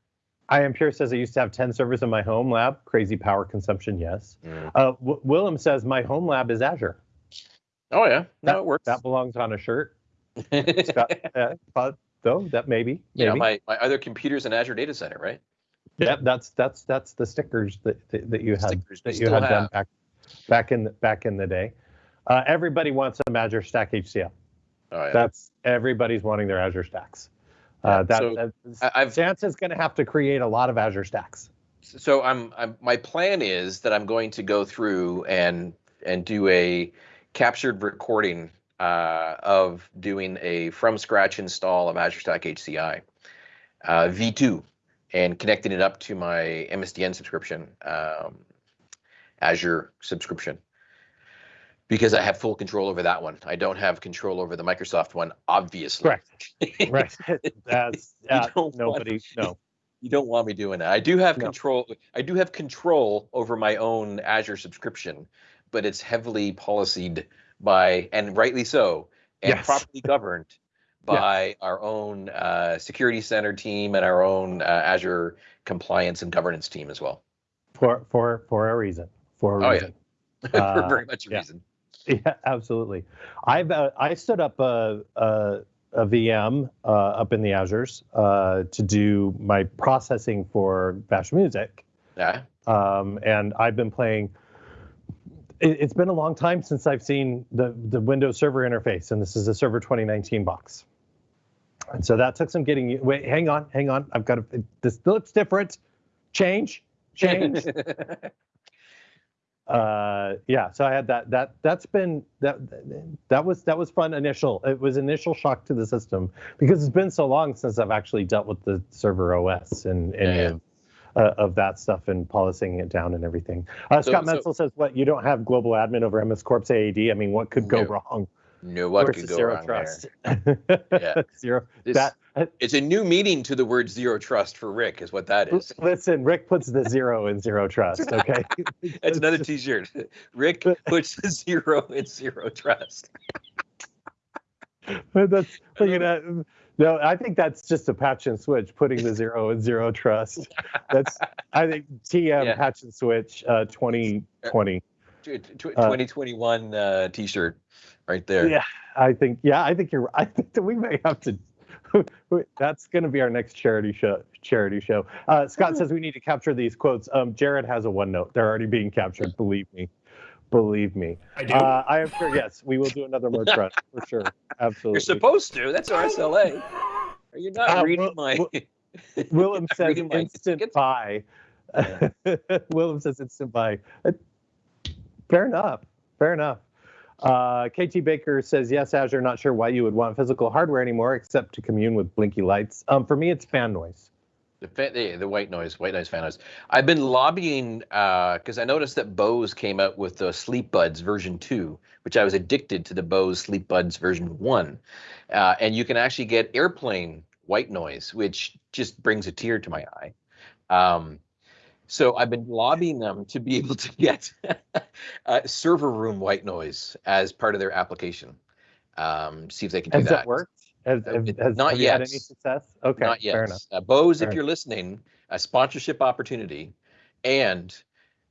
I am pure says I used to have 10 servers in my home lab. Crazy power consumption. Yes. Mm. Uh, w- Willem says my home lab is Azure. Oh yeah, no, That- it works. That belongs on a shirt. [laughs] Scott, uh, but though that maybe. maybe. my, my other computer's an Azure data center, right? Yeah, that's that's that's the stickers that that, that you had Stickers that you had done have. back back in the, back in the day. Uh, everybody wants a Azure Stack HCL. Oh yeah. That's everybody's wanting their Azure stacks. Uh, that, so I've Santa's going to have to create a lot of Azure stacks. so I'm, I'm my plan is that I'm going to go through and and do a captured recording uh, of doing a from scratch install of Azure Stack HCI uh, V2 and connecting it up to my MSDN subscription, um, Azure subscription. Because I have full control over that one. I don't have control over the Microsoft one, obviously. Correct. [laughs] Right. That's uh, don't want- nobody. No. [laughs] You don't want me doing that. I do have No. control. I do have control over my own Azure subscription, but it's heavily policied by, and rightly so, and Yes. properly governed [laughs] by our own uh, security center team and our own uh, Azure compliance and governance team as well. For for for a reason. For a reason. Oh, yeah. For Uh, very much a yeah. reason. [laughs] Yeah, absolutely. I've uh, I stood up a, a a VM uh, up in the Azures uh, to do my processing for Bash Music. Yeah. Um, and I've been playing. It, it's been a long time since I've seen the the Windows Server interface, and this is a Server 2019 box. And so that took some getting. Wait, hang on, hang on. I've got to. This looks different. Change, change. [laughs] uh yeah so i had that that that's been that that was that was fun initial it was initial shock to the system because it's been so long since i've actually dealt with the server os and any Yeah, yeah. of uh, of that stuff and policing it down and everything uh, So- scott so- says what you don't have global admin over ms corp's aad i mean what could go No. wrong no, what could go zero wrong trust there? Yeah. [laughs] zero This- that It's a new meaning to the word zero trust for Rick, is what that is. listen rick puts the zero in zero trust [laughs] okay That's another [laughs] T-shirt. Rick puts the zero in zero trust. that's look at that. No, I think that's just a patch and switch, putting the zero in zero trust. That's I think TM Yeah. patch and switch uh 2020. Tw- tw- Uh, 2021 uh, T-shirt, right there. Yeah, I think yeah, I think you're [laughs] I think that we may have to [laughs] that's going to be our next charity show charity show. Uh, Scott says we need to capture these quotes. Um, Jared has a OneNote. They're already being captured, believe me. Believe me. I do. Uh, I am sure yes, we will do another merch run for sure. [laughs] Absolutely. You're supposed to. That's RSLA. Are you not Uh, reading well- my? well- Willem says reading my instant tickets. buy. Willem says instant buy. Uh, Fair enough. Fair enough. Uh, KT Baker says yes, Azure. Not sure why you would want physical hardware anymore, except to commune with blinky lights. Um, for me, it's fan noise. The, the the white noise, white noise fan noise. I've been lobbying because I noticed that Bose came out with the Sleep Buds version two, which I was addicted to the Bose Sleep Buds version one, uh, and you can actually get airplane white noise, which just brings a tear to my eye. Um, so I've been lobbying them to be able to get [laughs] uh, server room white noise as part of their application. Um, see if they can do Has that. that worked? Has, Uh, has, not you had any yet. success? Okay, Not yet. fair enough. Uh, Bose, Fair if you're listening, a sponsorship opportunity and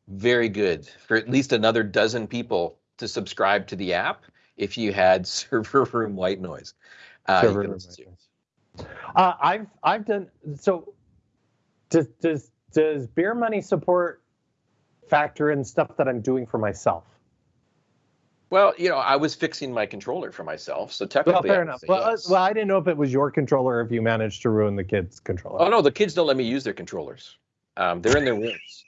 very good for at least another dozen people to subscribe to the app if you had [laughs] server room white noise. Uh, Server room white noise. Uh, I've I've done so. Does does does beer money support factor in stuff that I'm doing for myself? Well, you know, I was fixing my controller for myself, so technically. Well, I fair enough. Well, yes. well, I didn't know if it was your controller or if you managed to ruin the kid's controller. oh no, the kids don't let me use their controllers. Um, they're in their [laughs] rooms.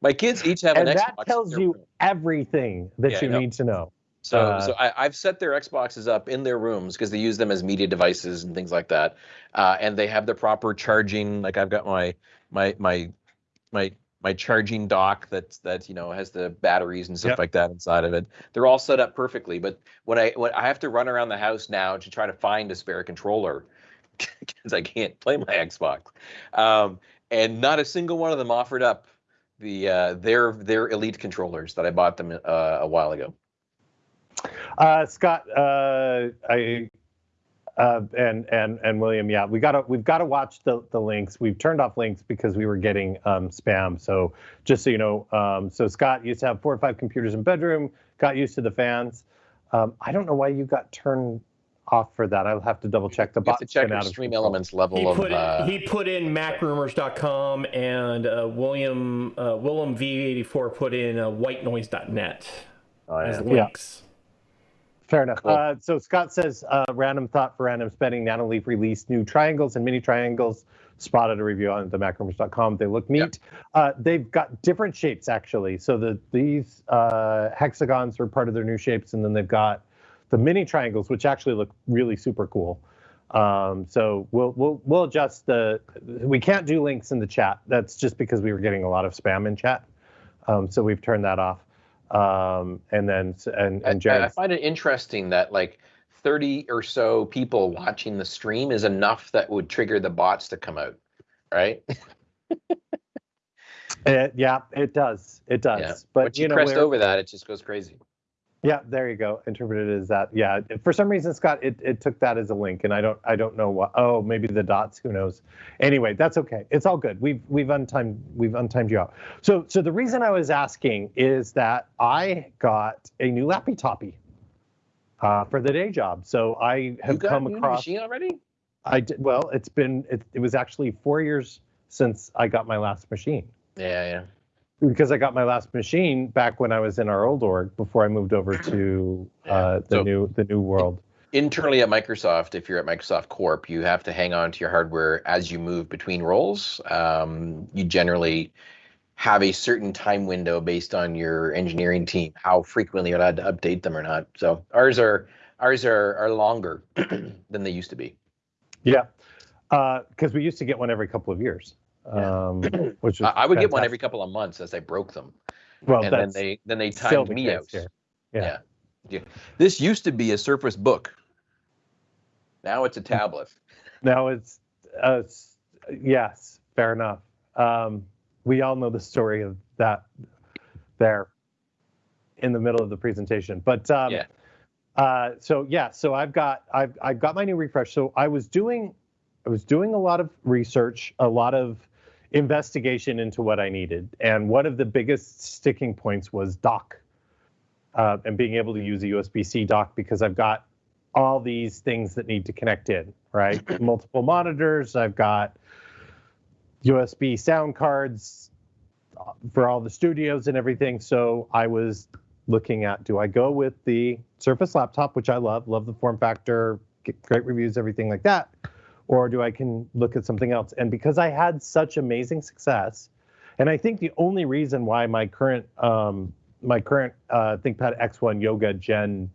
my kids each have and an that Xbox tells you room. everything that Yeah, you need to know. So, Uh, so I, I've set their Xboxes up in their rooms because they use them as media devices and things like that, uh, and they have the proper charging. Like I've got my my my my my charging dock that's that you know has the batteries and stuff Yep. like that inside of it. They're all set up perfectly. But when I when I have to run around the house now to try to find a spare controller [laughs] because I can't play my Xbox, um, and not a single one of them offered up the uh, their their elite controllers that I bought them uh, a while ago. Uh, Scott, uh, I uh, and and and William, yeah, we gotta we've got to watch the the links. We've turned off links because we were getting um, spam. So just so you know, um, so Scott used to have four or five computers in bedroom. Got used to the fans. Um, I don't know why you got turned off for that. I'll have to double check. The box. have check out Stream control. Elements level He of. put, uh, he put in macrumors.com and uh, William uh, Willem V84 put in uh, whitenoise.net oh, as yeah. Fair enough. Cool. Uh, so Scott says, uh, random thought for random spending. Nanoleaf released new triangles and mini triangles. Spotted a review on themacrumors.com. They look neat. Uh, they've got different shapes actually. So the these uh, hexagons are part of their new shapes, and then they've got the mini triangles, which actually look really super cool. Um, so we'll we'll we'll adjust the. We can't do links in the chat. That's just because we were getting a lot of spam in chat. Um, so we've turned that off. Um, and then and I- and Jared. I, find it interesting that like 30 or so people watching the stream is enough that would trigger the bots to come out, right? It, [laughs] yeah, it does. It does. Yeah. But Once you, you know, crest over that, it just goes crazy. Yeah, there you go. Interpreted as that. Yeah. For some reason, Scott, it, it took that as a link, and I don't I don't know what. Oh, maybe the dots. Who knows? Anyway, that's okay. It's all good. We've we've untimed we've untimed you out. So so the reason I was asking is that I got a new lappy toppy. uh, for the day job. So I have you got come a new across. machine already? I did well. It's been it, it was actually four years since I got my last machine Yeah, yeah. Because I got my last machine back when I was in our old org before I moved over to uh, the So- new the new world. Internally at Microsoft, if you're at Microsoft Corp, you have to hang on to your hardware as you move between roles. Um, you generally have a certain time window based on your engineering team, how frequently you're allowed to update them or not. So ours are ours are are longer [clears throat] than they used to be. Yeah, because we used to get one every couple of years. Yeah. Um, [clears throat] which I, I would get one every couple of months as I broke them, Well, and then they then they timed the me out. here. Yeah. Yeah. This used to be a Surface Book. Now it's a tablet. Now it's, uh, yes, fair enough. Um, we all know the story of that there in the middle of the presentation, but um, Yeah. Uh, so yeah, so I've got I've I've got my new refresh. So I was doing I was doing a lot of research, a lot of investigation into what I needed, and one of the biggest sticking points was dock, uh, and being able to use a USB-C dock because I've got all these things that need to connect in, right? [clears throat] Multiple monitors. I've got USB sound cards uh, for all the studios and everything. So I was looking at do I go with the Surface laptop, which I love, love the form factor, get great reviews, everything like that, or do I can look at something else? And because I had such amazing success, and I think the only reason why my current um, my current uh, ThinkPad X1 Yoga Gen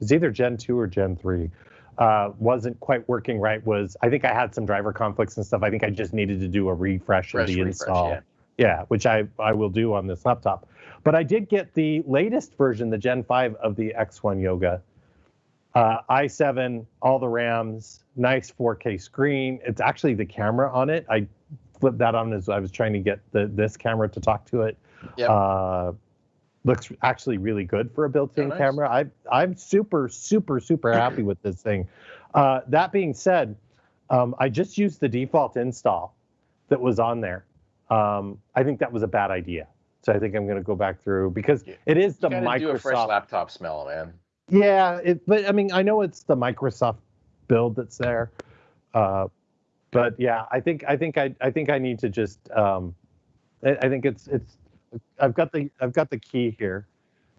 is either Gen 2 or Gen 3 uh, wasn't quite working right was I think I had some driver conflicts and stuff. I think I just needed to do a refresh, Fresh of the refresh, install. yeah. Yeah, which I, I will do on this laptop. But I did get the latest version, the Gen 5 of the X1 Yoga. Uh, i7, all the RAMs, nice 4K screen. It's actually the camera on it. I flipped that on as I was trying to get the this camera to talk to it. Yep. Uh, looks actually really good for a built-in nice. camera. I, I'm super, super, super happy with this thing. Uh, that being said, um, I just used the default install that was on there. Um, I think that was a bad idea. So I think I'm going to go back through because it is the You do a fresh Microsoft. laptop smell, man. Yeah, it, but I mean, I know it's the Microsoft build that's there. Uh, but yeah, I think I think I I think I need to just um, I, I think it's it's I've got the I've got the key here,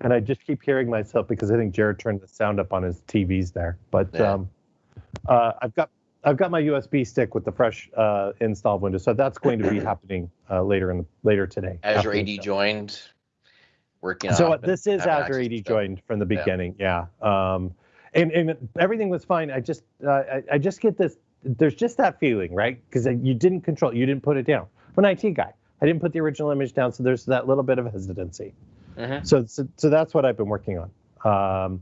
and I just keep hearing myself because I think Jared turned the sound up on his TVs there. But Yeah. um, uh, I've got I've got my USB stick with the fresh uh, install window, so that's going to be [clears throat] happening uh, later in the later today. Azure AD joined, working So uh, and this is after Azure AD joined from the beginning, yeah. Um, and and everything was fine. I just uh, I, I just get this. There's just that feeling, right? Because you didn't control, you didn't put it down. I'm an IT guy. I didn't put the original image down, so there's that little bit of hesitancy. Mhm. So so, so that's what I've been working on. Um,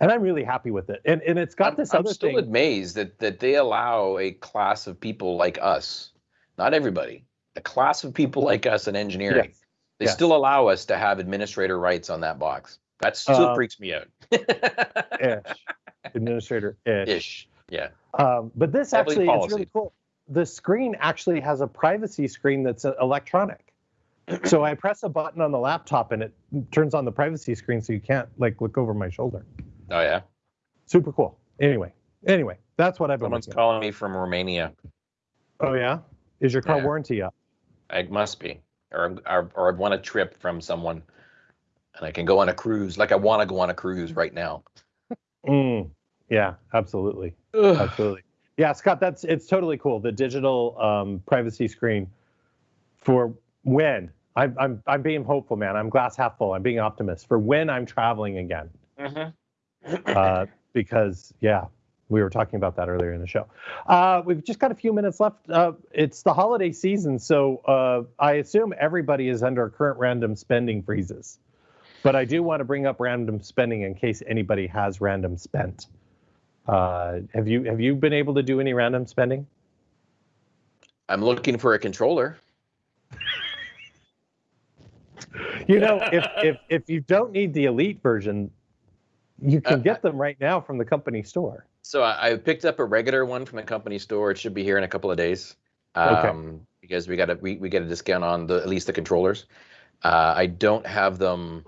and I'm really happy with it. And and it's got I'm, this I'm other still thing. amazed that that they allow a class of people like us, not everybody, a class of people like us in engineering. Yes. They yes. still allow us to have administrator rights on that box. That still Uh, freaks me out. ish, administrator ish. Ish. Yeah. Um, but this Public actually policy. it's really cool. The screen actually has a privacy screen that's uh, electronic. so I press a button on the laptop and it turns on the privacy screen, so you can't like look over my shoulder. Oh yeah. Super cool. Anyway, anyway, that's what I've been. Someone's calling me from Romania. Oh yeah, is your car Yeah. warranty up? It must be, or or, or I've won a trip from someone, and I can go on a cruise. Like I want to go on a cruise right now. Mm, yeah, absolutely, Ugh. absolutely. Yeah, Scott, that's it's totally cool. The digital um, privacy screen for when I'm I'm I'm being hopeful, man. I'm glass half full. I'm being optimist for when I'm traveling again. Mhm. uh, because yeah, we were talking about that earlier in the show. Uh, we've just got a few minutes left. Uh, it's the holiday season, so uh, I assume everybody is under current random spending freezes. But I do want to bring up random spending in case anybody has random spent. Uh, have you have you been able to do any random spending? I'm looking for a controller. You know, if if if you don't need the elite version, you can Uh, get them right now from the company store. So I, I picked up a regular one from the company store. It should be here in a couple of days. Okay. Um, because we got a we, we get a discount on the at least the controllers. Uh, I don't have them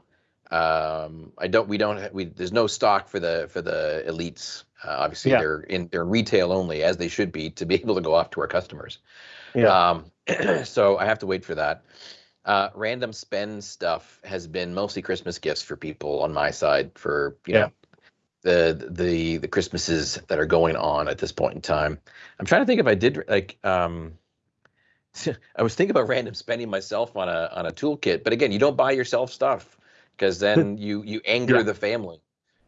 Um, I don't. We don't. We there's no stock for the for the elites. Uh, obviously, Yeah. they're in they're retail only, as they should be, to be [laughs] able to go off to our customers. Yeah. Um, [clears throat] so I have to wait for that. Uh, random spend stuff has been mostly Christmas gifts for people on my side for you Yeah. know the the the Christmases that are going on at this point in time. I'm trying to think if I did like um [laughs] I was thinking about random spending myself on a on a toolkit, but again, you don't buy yourself stuff because then [laughs] you you anger Yeah. the family.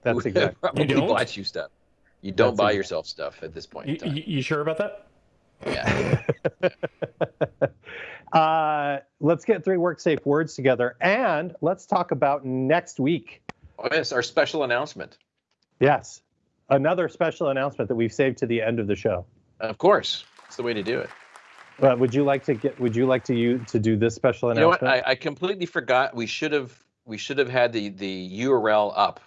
That's [laughs] exactly. probably You don't? bought you stuff. You don't That's buy exact- yourself stuff at this point You, in time. you, you sure about that? Yeah. uh, let's get three work safe words together and let's talk about next week. Oh yes, our special announcement. Yes, another special announcement that we've saved to the end of the show. Of course, it's the way to do it. Uh, would you like to get? Would you like to you to do this special You know what? announcement? I, I completely forgot. We should have we should have had the the URL up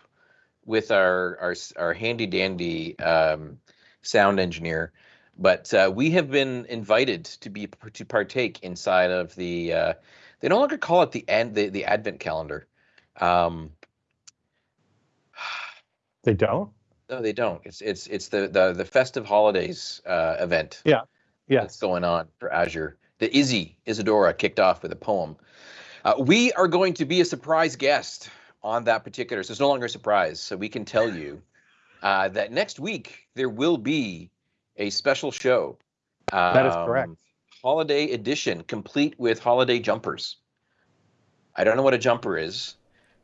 with our our our handy dandy um, sound engineer, but uh, we have been invited to be to partake inside of the. Uh, they no longer call it the end the, the Advent calendar. Um, they don't. no, they don't. It's it's it's the the the festive holidays uh, event. Yeah, Yes. that's going on for Azure. The Izzy Isadora kicked off with a poem. Uh, we are going to be a surprise guest on that particular. So it's no longer a surprise. So we can tell you uh, that next week there will be a special show. That is um, correct. Holiday edition, complete with holiday jumpers. I don't know what a jumper is.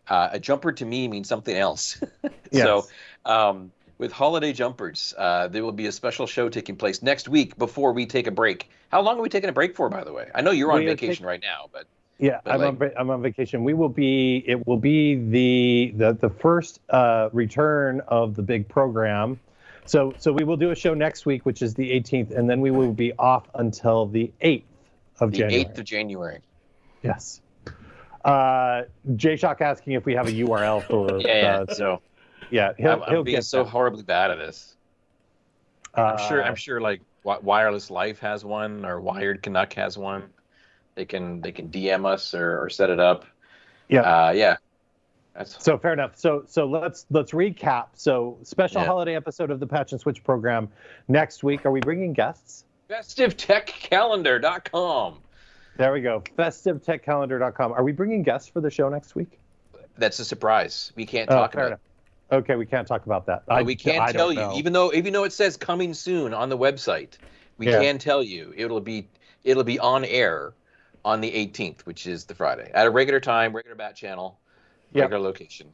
Uh, a jumper to me means something else. [laughs] Yes. So, um, with holiday jumpers, uh, there will be a special show taking place next week before we take a break. How long are we taking a break for, by the way? I know you're on We are vacation right now, but Yeah, But I'm on, like- va- I'm on vacation. We will be. It will be the the the first uh, return of the big program. So so we will do a show next week, which is the 18th, and then we will be off until the 8th of January. the January. 8th of January. Yes. Uh, Jay Shock asking if we have a URL for. [laughs] Yeah, yeah. Uh, so yeah, he'll I'm, I'm he'll being get so that. horribly bad at this. I'm sure. Uh, I'm sure. Like Wireless Life has one, or Wired Canuck has one. They can they can DM us or, or set it up. Yeah. Uh, yeah. That's So fair enough. So so let's let's recap. So special Yeah. holiday episode of the Patch and Switch program next week. Are we bringing guests? festivetechcalendar.com. There we go. FestiveTechCalendar.com. Are we bringing guests for the show next week? That's a surprise. We can't Oh, talk about. enough. Okay, we can't talk about that. But we can't I tell you, even though even though it says coming soon on the website, we Yeah. can tell you it'll be it'll be on air on the 18th, which is the Friday, at a regular time, regular bat channel, Yep. regular location.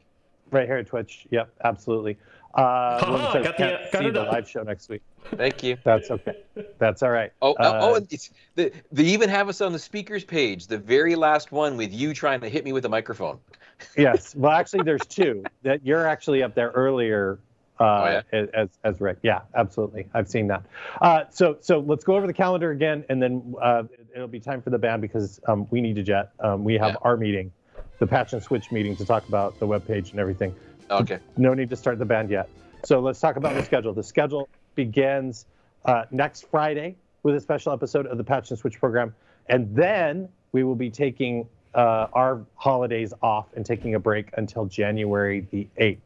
right here at Twitch. Yep, absolutely. Uh, Ha-ha, [laughs] says got the- can't got see it the live show next week. Thank you. That's okay. That's all right. Oh, oh, oh, Uh, it's, they, they even have us on the speakers page, the very last one with you trying to hit me with a microphone. [laughs] yes. Well, actually, there's two that you're actually up there earlier. Uh, as as Rick, yeah, absolutely. I've seen that. Uh, so so let's go over the calendar again, and then uh, it'll be time for the band because um, we need to jet. Um, we have Yeah. our meeting, the patch and switch meeting, to talk about the web page and everything. Okay. no need to start the band yet. So let's talk about the schedule. The schedule begins uh, next Friday with a special episode of the Patch and Switch program, and then we will be taking uh, our holidays off and taking a break until January the 8th,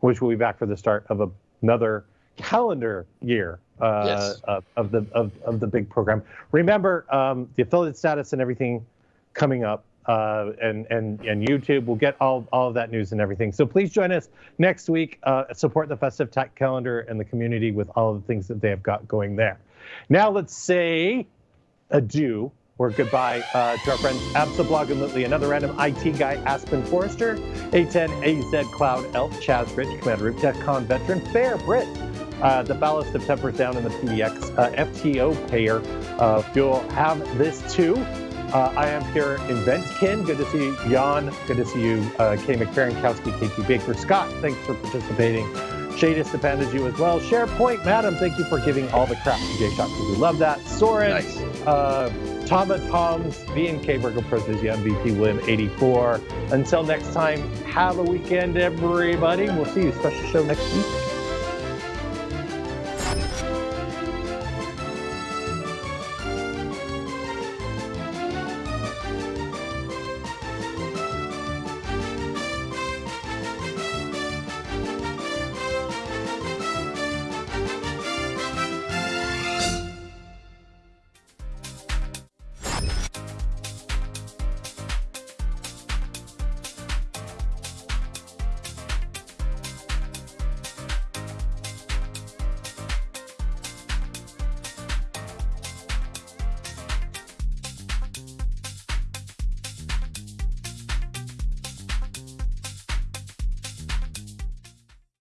which will be back for the start of a, another calendar year uh, Yes. of, of the of, of the big program. Remember um, the affiliate status and everything coming up uh, and and and YouTube will get all all of that news and everything. So please join us next week. Uh, support the festive tech calendar and the community with all of the things that they have got going there. Now let's say adieu or goodbye uh, to our friends Absablog and Litley, another random IT guy, Aspen Forrester, A10 AZ Cloud Elf, Chaz Rich, Commander Root, DEFCON veteran, Fair Brit, uh, the ballast of tempers down in the PDX, uh, FTO payer. Uh, you'll have this too. Uh, I am here in Ventkin. Good to see you, Jan. Good to see you, uh, Kay McFerrin-Kowski, KT Baker. Scott, thanks for participating. Shadis depended you as well. SharePoint, Madam, thank you for giving all the crap to J Shock because we love that. Soren, Nice. uh, Tama Toms, VNK Virgo Precision, MVP William 84. Until next time, have a weekend, everybody. We'll see you. Special show next week.